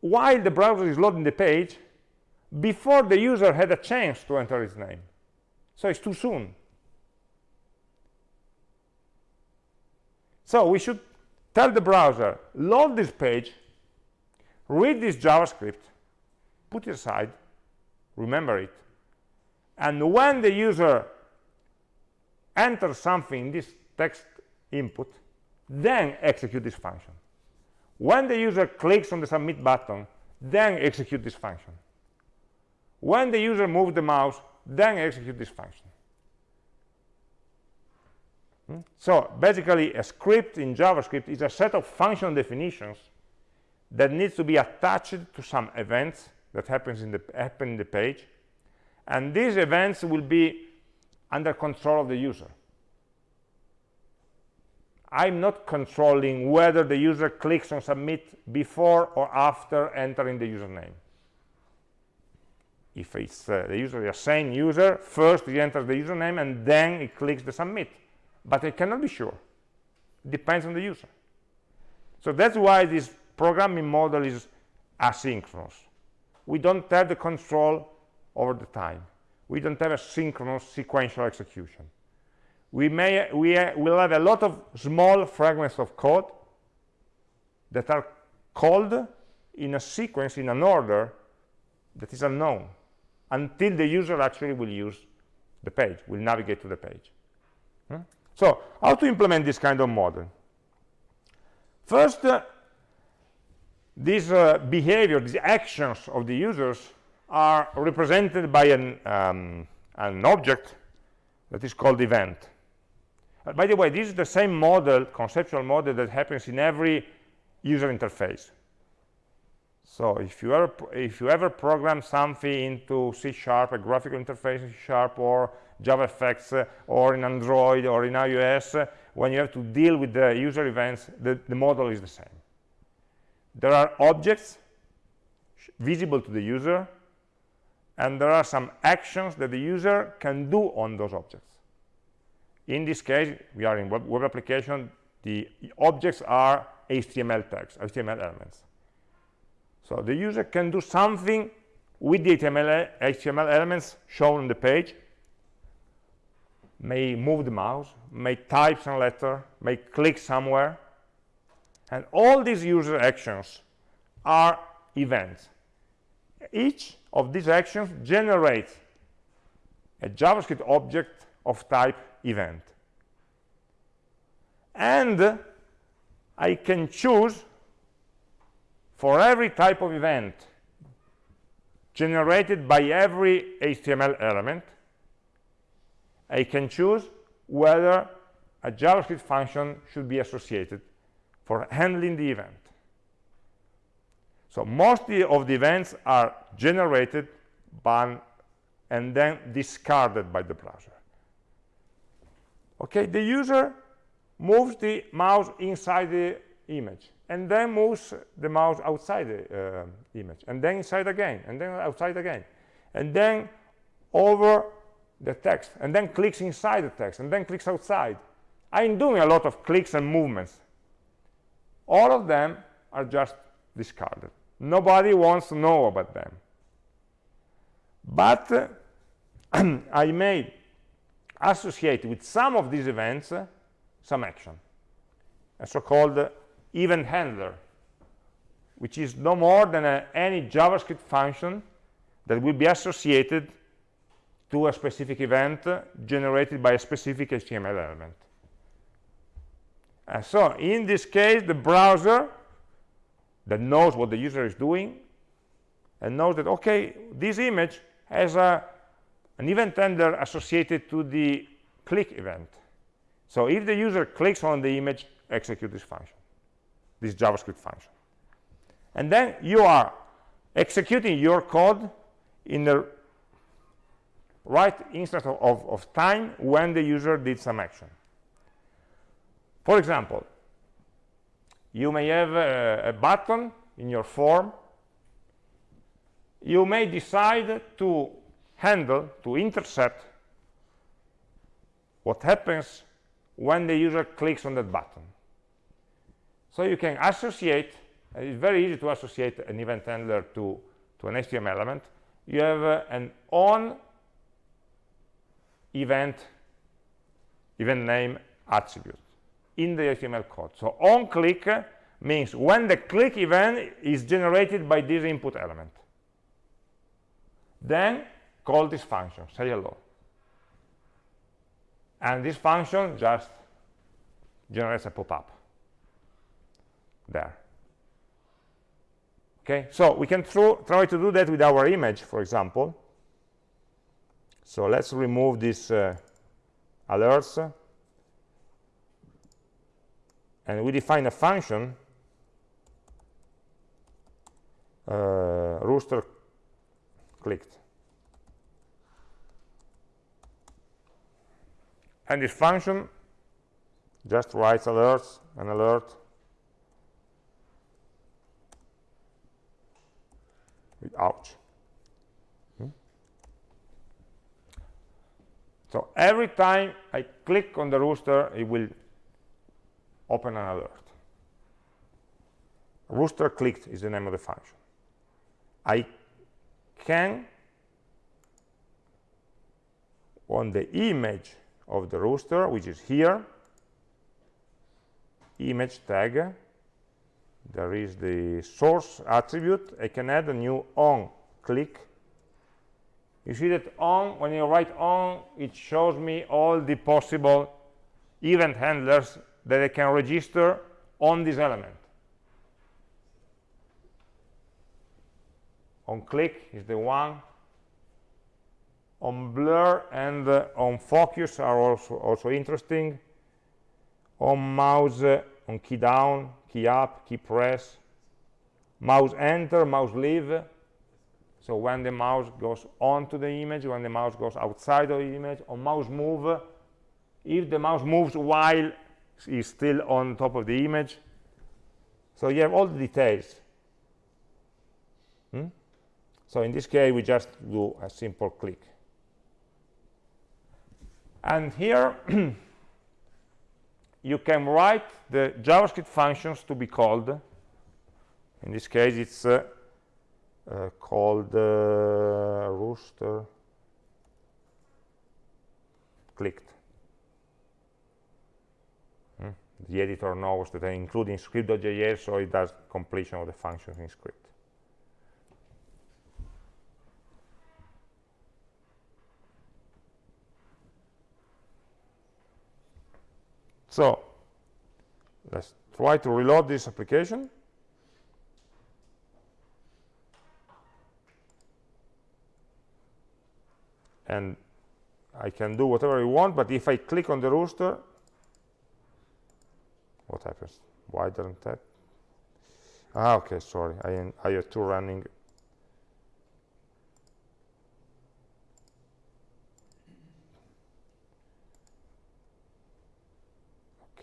while the browser is loading the page before the user had a chance to enter his name. So it's too soon. So we should tell the browser, load this page, read this JavaScript, put it aside, remember it, and when the user enters something in this text input, then execute this function. When the user clicks on the submit button, then execute this function. When the user moves the mouse, then execute this function. Hmm? So basically, a script in JavaScript is a set of function definitions that needs to be attached to some events that happens in the happen in the page, and these events will be under control of the user. I'm not controlling whether the user clicks on submit before or after entering the username. If it's uh, the user a sane user, first he enters the username and then he clicks the submit but I cannot be sure. It depends on the user. So that's why this programming model is asynchronous. We don't have the control over the time. We don't have a synchronous sequential execution. We may we will have a lot of small fragments of code that are called in a sequence in an order that is unknown until the user actually will use the page, will navigate to the page. Hmm? So how to implement this kind of model? First, uh, these uh, behavior, these actions of the users are represented by an, um, an object that is called event. Uh, by the way, this is the same model, conceptual model that happens in every user interface. So if you, ever, if you ever program something into C Sharp, a graphical interface in C Sharp, or JavaFX, uh, or in Android, or in iOS, uh, when you have to deal with the user events, the, the model is the same. There are objects visible to the user, and there are some actions that the user can do on those objects. In this case, we are in web, web application, the objects are HTML tags, HTML elements. So the user can do something with the HTML, HTML elements shown on the page, may move the mouse, may type some letter, may click somewhere. And all these user actions are events. Each of these actions generates a JavaScript object of type event. And I can choose for every type of event generated by every HTML element, I can choose whether a JavaScript function should be associated for handling the event. So most of the events are generated by and then discarded by the browser. Okay, the user moves the mouse inside the image and then moves the mouse outside the uh, image. And then inside again. And then outside again. And then over the text. And then clicks inside the text. And then clicks outside. I'm doing a lot of clicks and movements. All of them are just discarded. Nobody wants to know about them. But uh, i may associate with some of these events uh, some action. A so-called event handler, which is no more than a, any JavaScript function that will be associated to a specific event generated by a specific HTML element. And so in this case, the browser that knows what the user is doing and knows that, okay, this image has a, an event handler associated to the click event. So if the user clicks on the image, execute this function, this JavaScript function. And then you are executing your code in the right instant of, of, of time when the user did some action. For example, you may have a, a button in your form. You may decide to handle, to intercept what happens when the user clicks on that button. So you can associate, it's very easy to associate an event handler to, to an HTML element. You have uh, an on event, event name attribute in the HTML code. So on click means when the click event is generated by this input element. Then call this function, say hello. And this function just generates a pop-up there. Okay, so we can try to do that with our image, for example. So let's remove these uh, alerts and we define a function uh, rooster clicked and this function just writes alerts an alert ouch hmm? so every time I click on the rooster it will open an alert. Rooster clicked is the name of the function. I can, on the image of the rooster, which is here, image tag, there is the source attribute. I can add a new on click. You see that on, when you write on, it shows me all the possible event handlers that I can register on this element. On click is the one. On blur and uh, on focus are also, also interesting. On mouse, uh, on key down, key up, key press. Mouse enter, mouse leave. So when the mouse goes onto the image, when the mouse goes outside of the image, on mouse move, if the mouse moves while it's still on top of the image. So you have all the details. Hmm? So in this case, we just do a simple click. And here, you can write the JavaScript functions to be called. In this case, it's uh, uh, called uh, rooster clicked. the editor knows that I include in script.js, so it does completion of the functions in script. So let's try to reload this application. And I can do whatever I want, but if I click on the rooster, what happens? Why doesn't that? Ah okay sorry. I, I have two running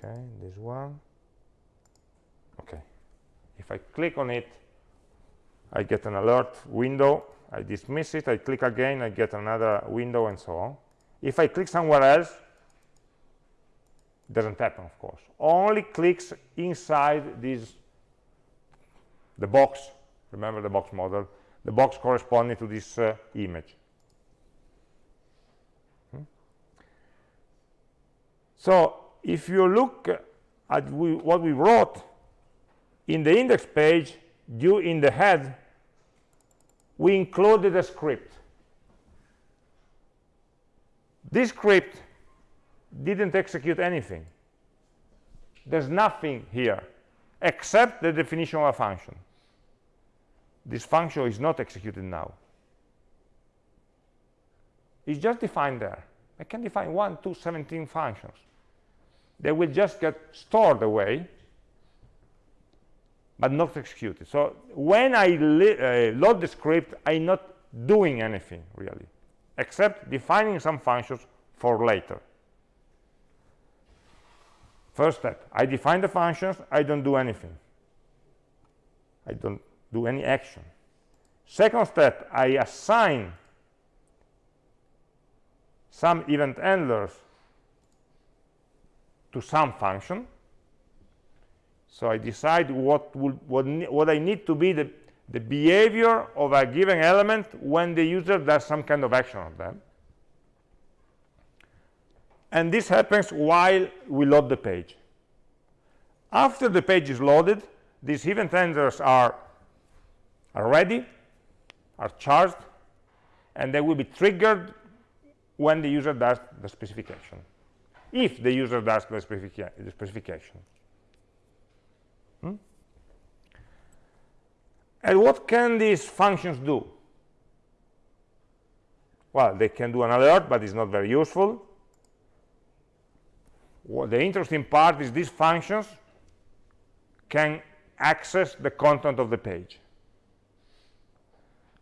okay this one. Okay. If I click on it I get an alert window. I dismiss it. I click again. I get another window and so on. If I click somewhere else doesn't happen of course. Only clicks inside this the box. Remember the box model? The box corresponding to this uh, image. Hmm? so if you look at we, what we wrote in the index page due in the head we included a script this script didn't execute anything. There's nothing here except the definition of a function. this function is not executed now. It's just defined there. I can define 1, 2, 17 functions. They will just get stored away, but not executed. So when I uh, load the script, I'm not doing anything, really, except defining some functions for later. First step, I define the functions, I don't do anything. I don't do any action. Second step, I assign some event handlers to some function. So I decide what, what, what I need to be the, the behavior of a given element when the user does some kind of action on them. And this happens while we load the page. After the page is loaded, these event handlers are, are ready, are charged, and they will be triggered when the user does the specification, if the user does the, specifica the specification. Hmm? And what can these functions do? Well, they can do an alert, but it's not very useful. Well, the interesting part is these functions can access the content of the page.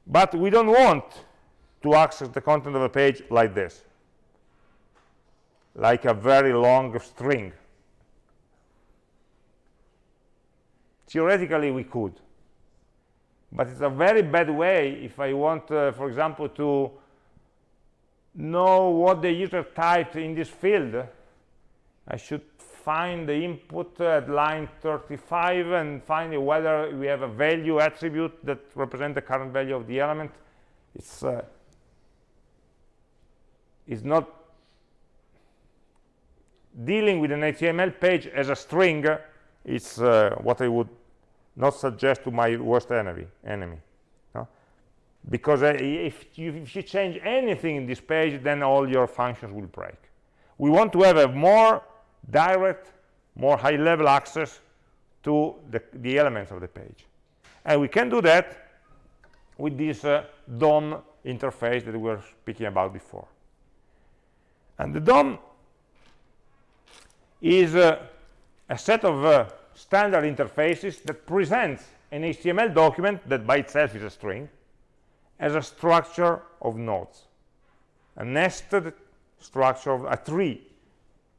But we don't want to access the content of a page like this, like a very long string. Theoretically, we could. But it's a very bad way if I want, uh, for example, to know what the user typed in this field. I should find the input at line 35 and find whether we have a value attribute that represents the current value of the element. It's uh, is not dealing with an HTML page as a string is uh, what I would not suggest to my worst enemy. enemy no? Because uh, if, you, if you change anything in this page, then all your functions will break. We want to have a more direct, more high-level access to the, the, elements of the page. And we can do that with this uh, DOM interface that we were speaking about before. And the DOM is uh, a set of uh, standard interfaces that presents an HTML document that by itself is a string as a structure of nodes, a nested structure of a tree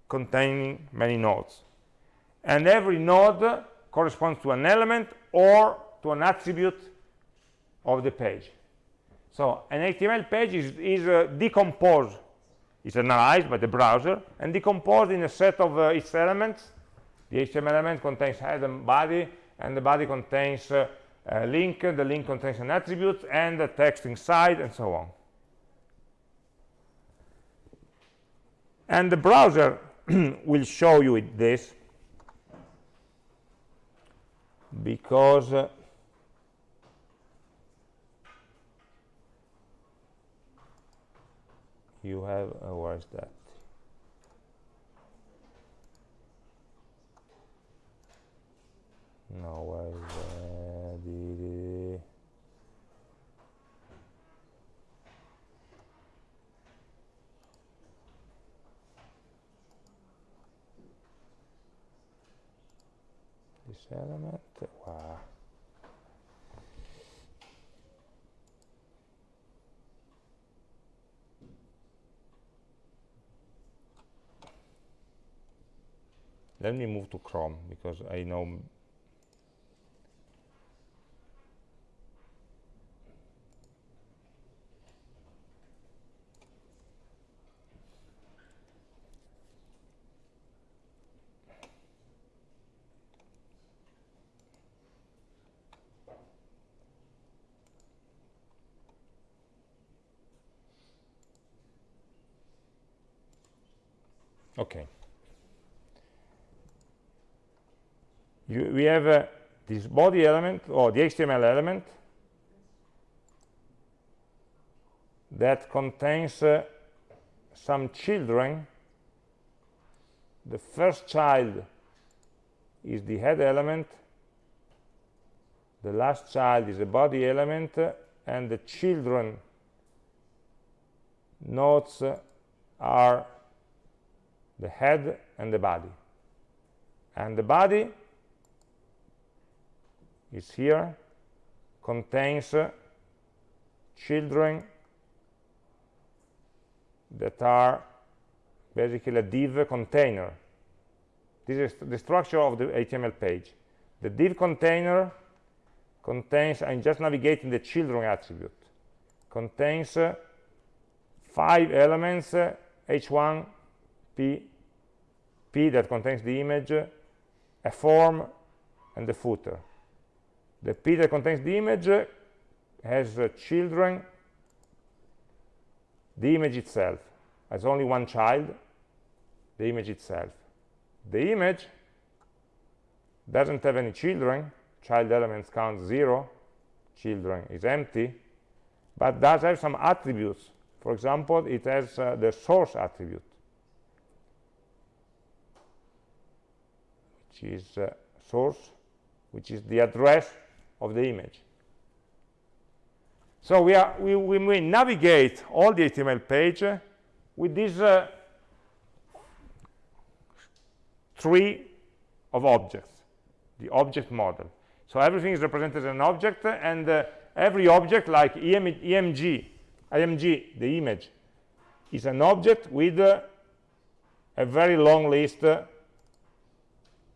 containing many nodes. And every node corresponds to an element or to an attribute of the page. So an HTML page is, is uh, decomposed is analyzed by the browser and decomposed in a set of uh, its elements. The HTML element contains head and body, and the body contains uh, a link, the link contains an attribute, and the text inside, and so on. And the browser will show you this because uh, you have is that no where is uh, this element wow let me move to Chrome because I know okay you, we have uh, this body element or the HTML element that contains uh, some children. The first child is the head element, the last child is a body element and the children nodes are the head and the body and the body is here contains children that are basically a div container. This is the structure of the html page. The div container contains i'm just navigating the children attribute contains uh, five elements uh, h1 p p that contains the image a form and the footer the p that contains the image has uh, children the image itself. Has only one child the image itself. The image doesn't have any children. Child elements count zero. Children is empty. But does have some attributes. For example it has uh, the source attribute which is uh, source which is the address of the image so we, are, we, we may navigate all the HTML page with this uh, tree of objects, the object model. So everything is represented as an object, and uh, every object, like EM, EMG, IMG, the image, is an object with uh, a very long list uh,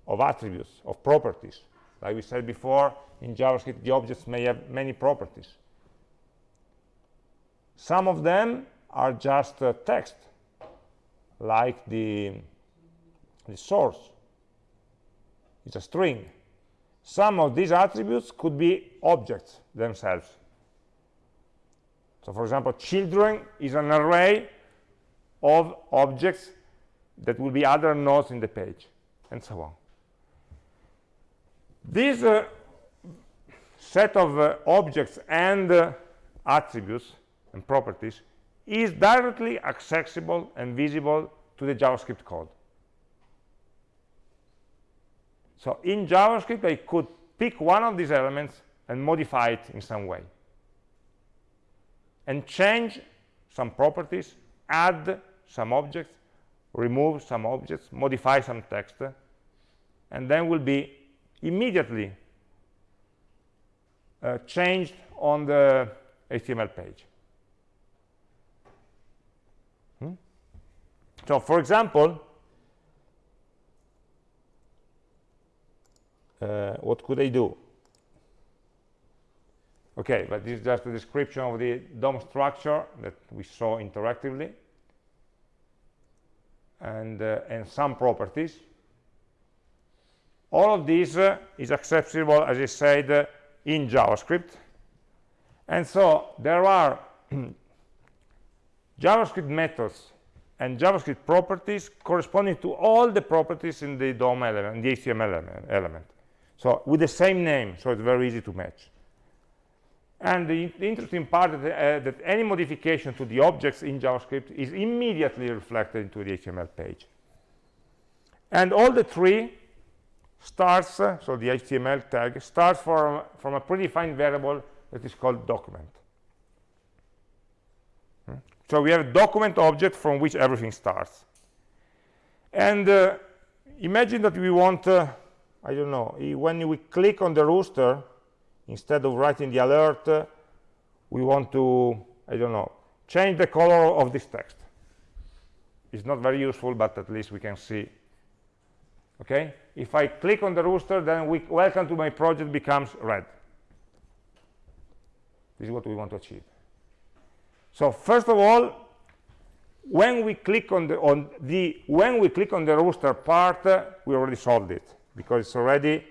of attributes, of properties. Like we said before, in JavaScript, the objects may have many properties. Some of them are just uh, text, like the, the source. It's a string. Some of these attributes could be objects themselves. So for example, children is an array of objects that will be other nodes in the page, and so on. This uh, set of uh, objects and uh, attributes and properties is directly accessible and visible to the JavaScript code. So in JavaScript, I could pick one of these elements and modify it in some way and change some properties, add some objects, remove some objects, modify some text, and then will be immediately uh, changed on the HTML page. Hmm? So, for example, uh, what could I do? Okay, but this is just a description of the DOM structure that we saw interactively and, uh, and some properties. All of this uh, is accessible, as I said, uh, in JavaScript. And so there are JavaScript methods and JavaScript properties corresponding to all the properties in the DOM element, the HTML element. So with the same name, so it's very easy to match. And the, the interesting part is uh, that any modification to the objects in JavaScript is immediately reflected into the HTML page. And all the tree starts, so the HTML tag, starts from, from a predefined variable that is called document. Hmm? So we have a document object from which everything starts. And uh, imagine that we want, uh, I don't know, when we click on the rooster, instead of writing the alert uh, we want to i don't know change the color of this text it's not very useful but at least we can see okay if i click on the rooster then we, welcome to my project becomes red this is what we want to achieve so first of all when we click on the on the when we click on the rooster part uh, we already solved it because it's already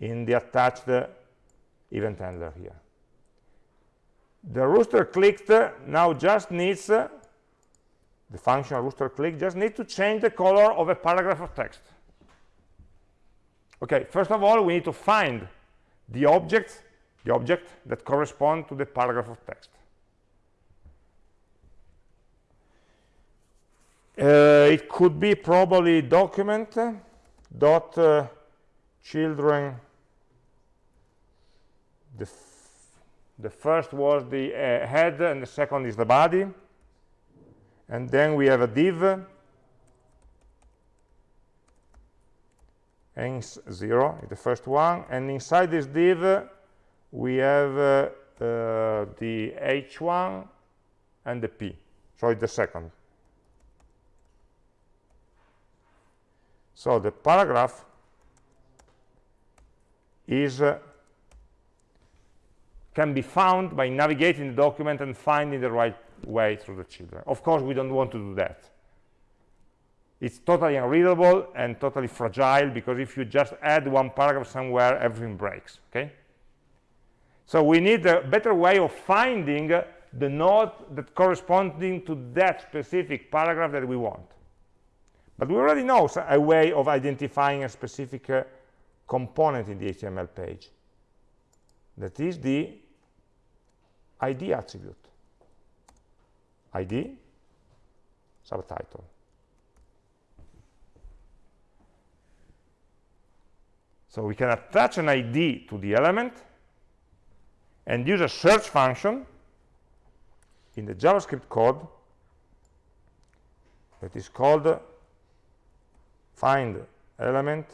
in the attached uh, event handler here. The rooster clicked now just needs, the function rooster click just needs to change the color of a paragraph of text. Okay, first of all, we need to find the object, the object that correspond to the paragraph of text. Uh, it could be probably document dot uh, children the, the first was the uh, head and the second is the body and then we have a div and 0 is the first one and inside this div we have uh, uh, the h1 and the p so it's the second so the paragraph is uh, can be found by navigating the document and finding the right way through the children. Of course, we don't want to do that. It's totally unreadable and totally fragile because if you just add one paragraph somewhere, everything breaks, okay? So we need a better way of finding the node that corresponding to that specific paragraph that we want. But we already know a way of identifying a specific uh, component in the HTML page. That is the ID attribute. ID, subtitle. So we can attach an ID to the element and use a search function in the JavaScript code that is called find element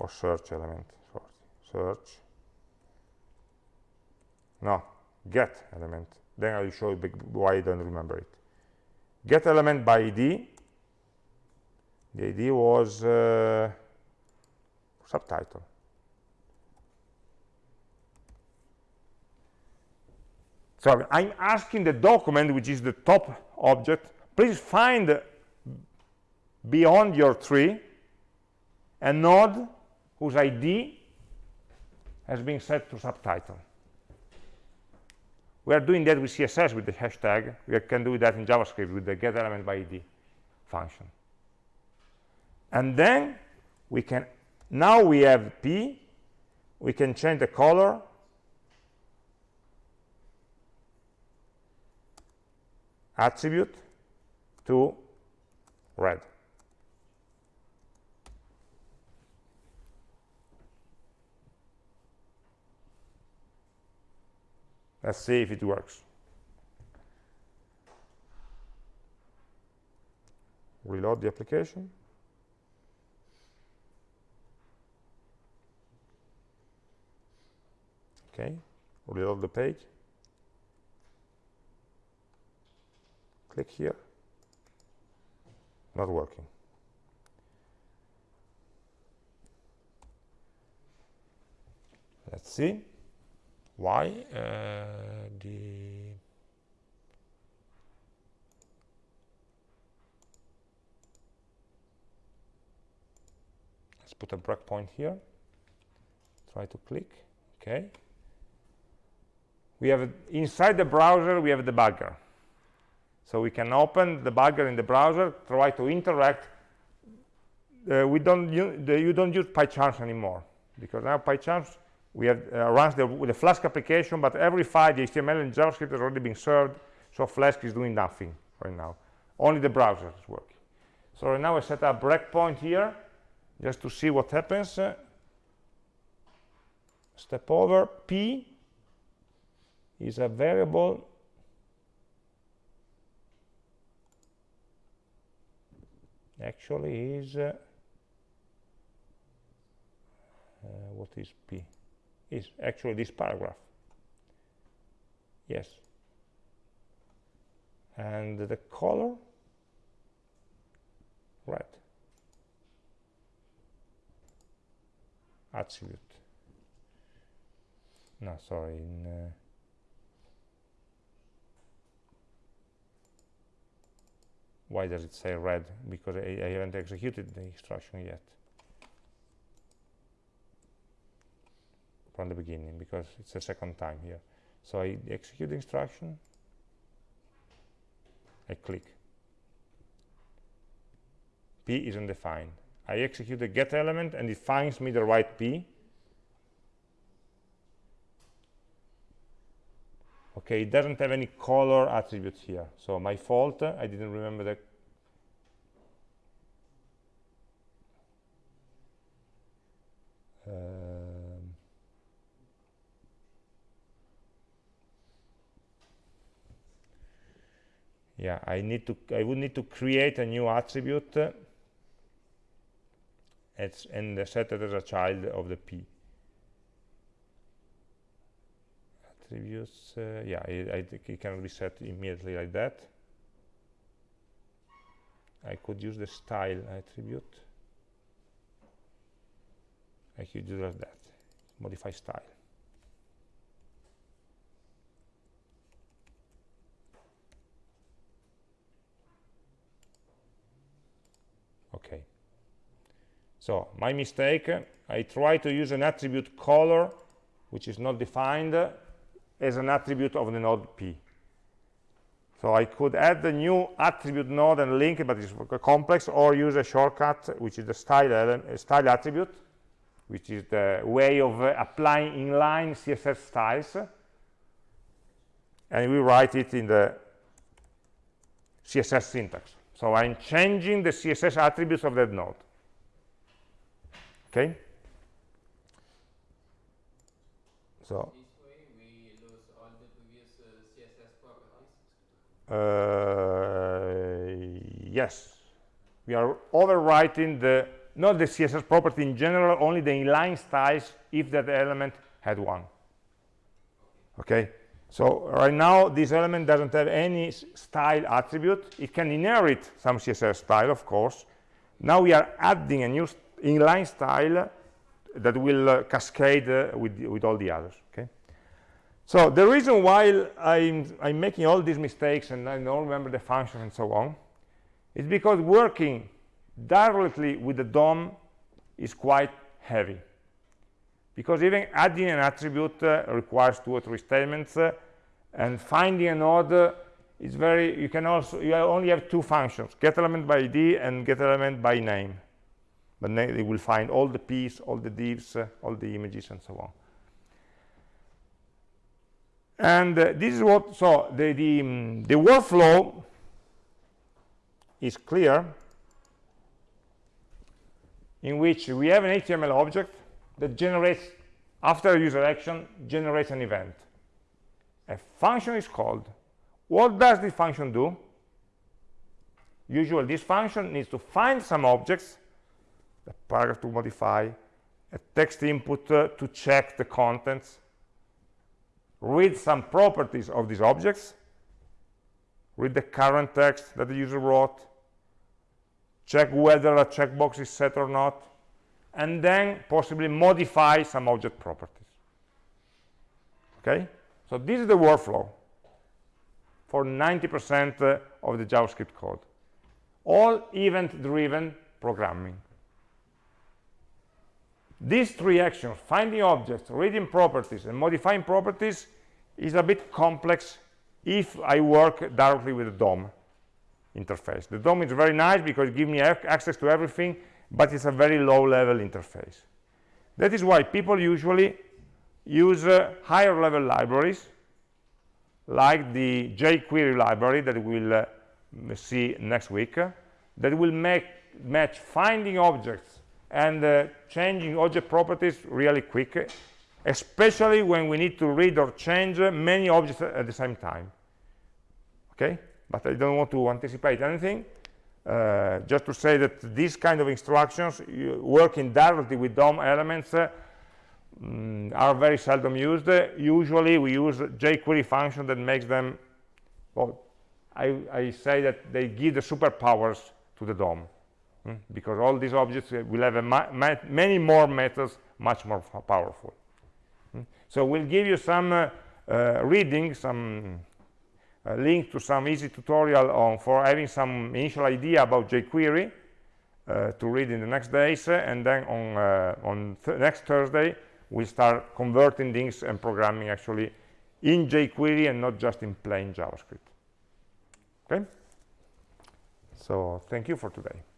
or search element. Sorry. Search. No get element. Then I'll show you why I don't remember it. Get element by ID the ID was uh, subtitle so I'm asking the document which is the top object please find beyond your tree a node whose ID has been set to subtitle. We are doing that with CSS with the hashtag. We can do that in JavaScript with the getElementById function. And then we can, now we have P, we can change the color attribute to red. Let's see if it works. Reload the application. Okay, reload the page. Click here. Not working. Let's see why uh, the let's put a breakpoint here try to click okay we have inside the browser we have the debugger so we can open the debugger in the browser try to interact uh, we don't you don't use PyCharms anymore because now PyCharms we have uh, runs the, the Flask application, but every file, the HTML and JavaScript has already been served, so Flask is doing nothing right now. Only the browser is working. So right now I set a breakpoint here, just to see what happens. Uh, step over, p is a variable actually is uh, uh, what is p is actually this paragraph. Yes. And the color, red. Attribute. No, sorry. In, uh, why does it say red? Because I, I haven't executed the instruction yet. from the beginning because it's the second time here. So I execute the instruction, I click. P is undefined. I execute the get element and it finds me the right P. okay it doesn't have any color attribute here. So my fault. I didn't remember the um, yeah i need to i would need to create a new attribute. And set it as a child of the p. uh, yeah I, I think it can be set immediately like that. I could use the style attribute. I could do like that modify style. Okay. So my mistake I try to use an attribute color which is not defined as an attribute of the node p so I could add the new attribute node and link it, but it's complex, or use a shortcut, which is the style, element, style attribute, which is the way of uh, applying inline CSS styles. And we write it in the CSS syntax. So I'm changing the CSS attributes of that node. Okay? So Uh, yes. We are overwriting the not the css property in general only the inline styles if that element had one. Okay? So right now this element doesn't have any style attribute. It can inherit some css style of course. Now we are adding a new inline style that will uh, cascade uh, with with all the others okay so the reason why I'm, I'm making all these mistakes and I don't remember the function and so on is because working directly with the DOM is quite heavy. Because even adding an attribute uh, requires two or three statements uh, and finding an uh, is very, you can also, you only have two functions, get element by ID and get element by name. But they will find all the p's, all the divs, uh, all the images and so on and uh, this is what so the the, um, the workflow is clear in which we have an html object that generates after a user action generates an event. A function is called. What does this function do? Usually this function needs to find some objects the paragraph to modify a text input uh, to check the contents read some properties of these objects, read the current text that the user wrote, check whether a checkbox is set or not, and then possibly modify some object properties. Okay? So this is the workflow for 90% uh, of the JavaScript code. All event-driven programming. These three actions, finding objects, reading properties, and modifying properties, is a bit complex if I work directly with the DOM interface. The DOM is very nice because it gives me access to everything, but it's a very low-level interface. That is why people usually use uh, higher-level libraries, like the jQuery library that we'll uh, see next week, uh, that will make match finding objects and uh, changing object properties really quick especially when we need to read or change many objects at the same time okay but i don't want to anticipate anything uh, just to say that these kind of instructions working directly with DOM elements uh, mm, are very seldom used. usually we use jQuery function that makes them, well, I, I say that they give the superpowers to the DOM. Hmm? because all these objects will have many more methods much more powerful hmm? so we'll give you some uh, uh, reading some uh, link to some easy tutorial on for having some initial idea about jQuery uh, to read in the next days and then on uh, on th next Thursday we start converting things and programming actually in jQuery and not just in plain JavaScript okay so thank you for today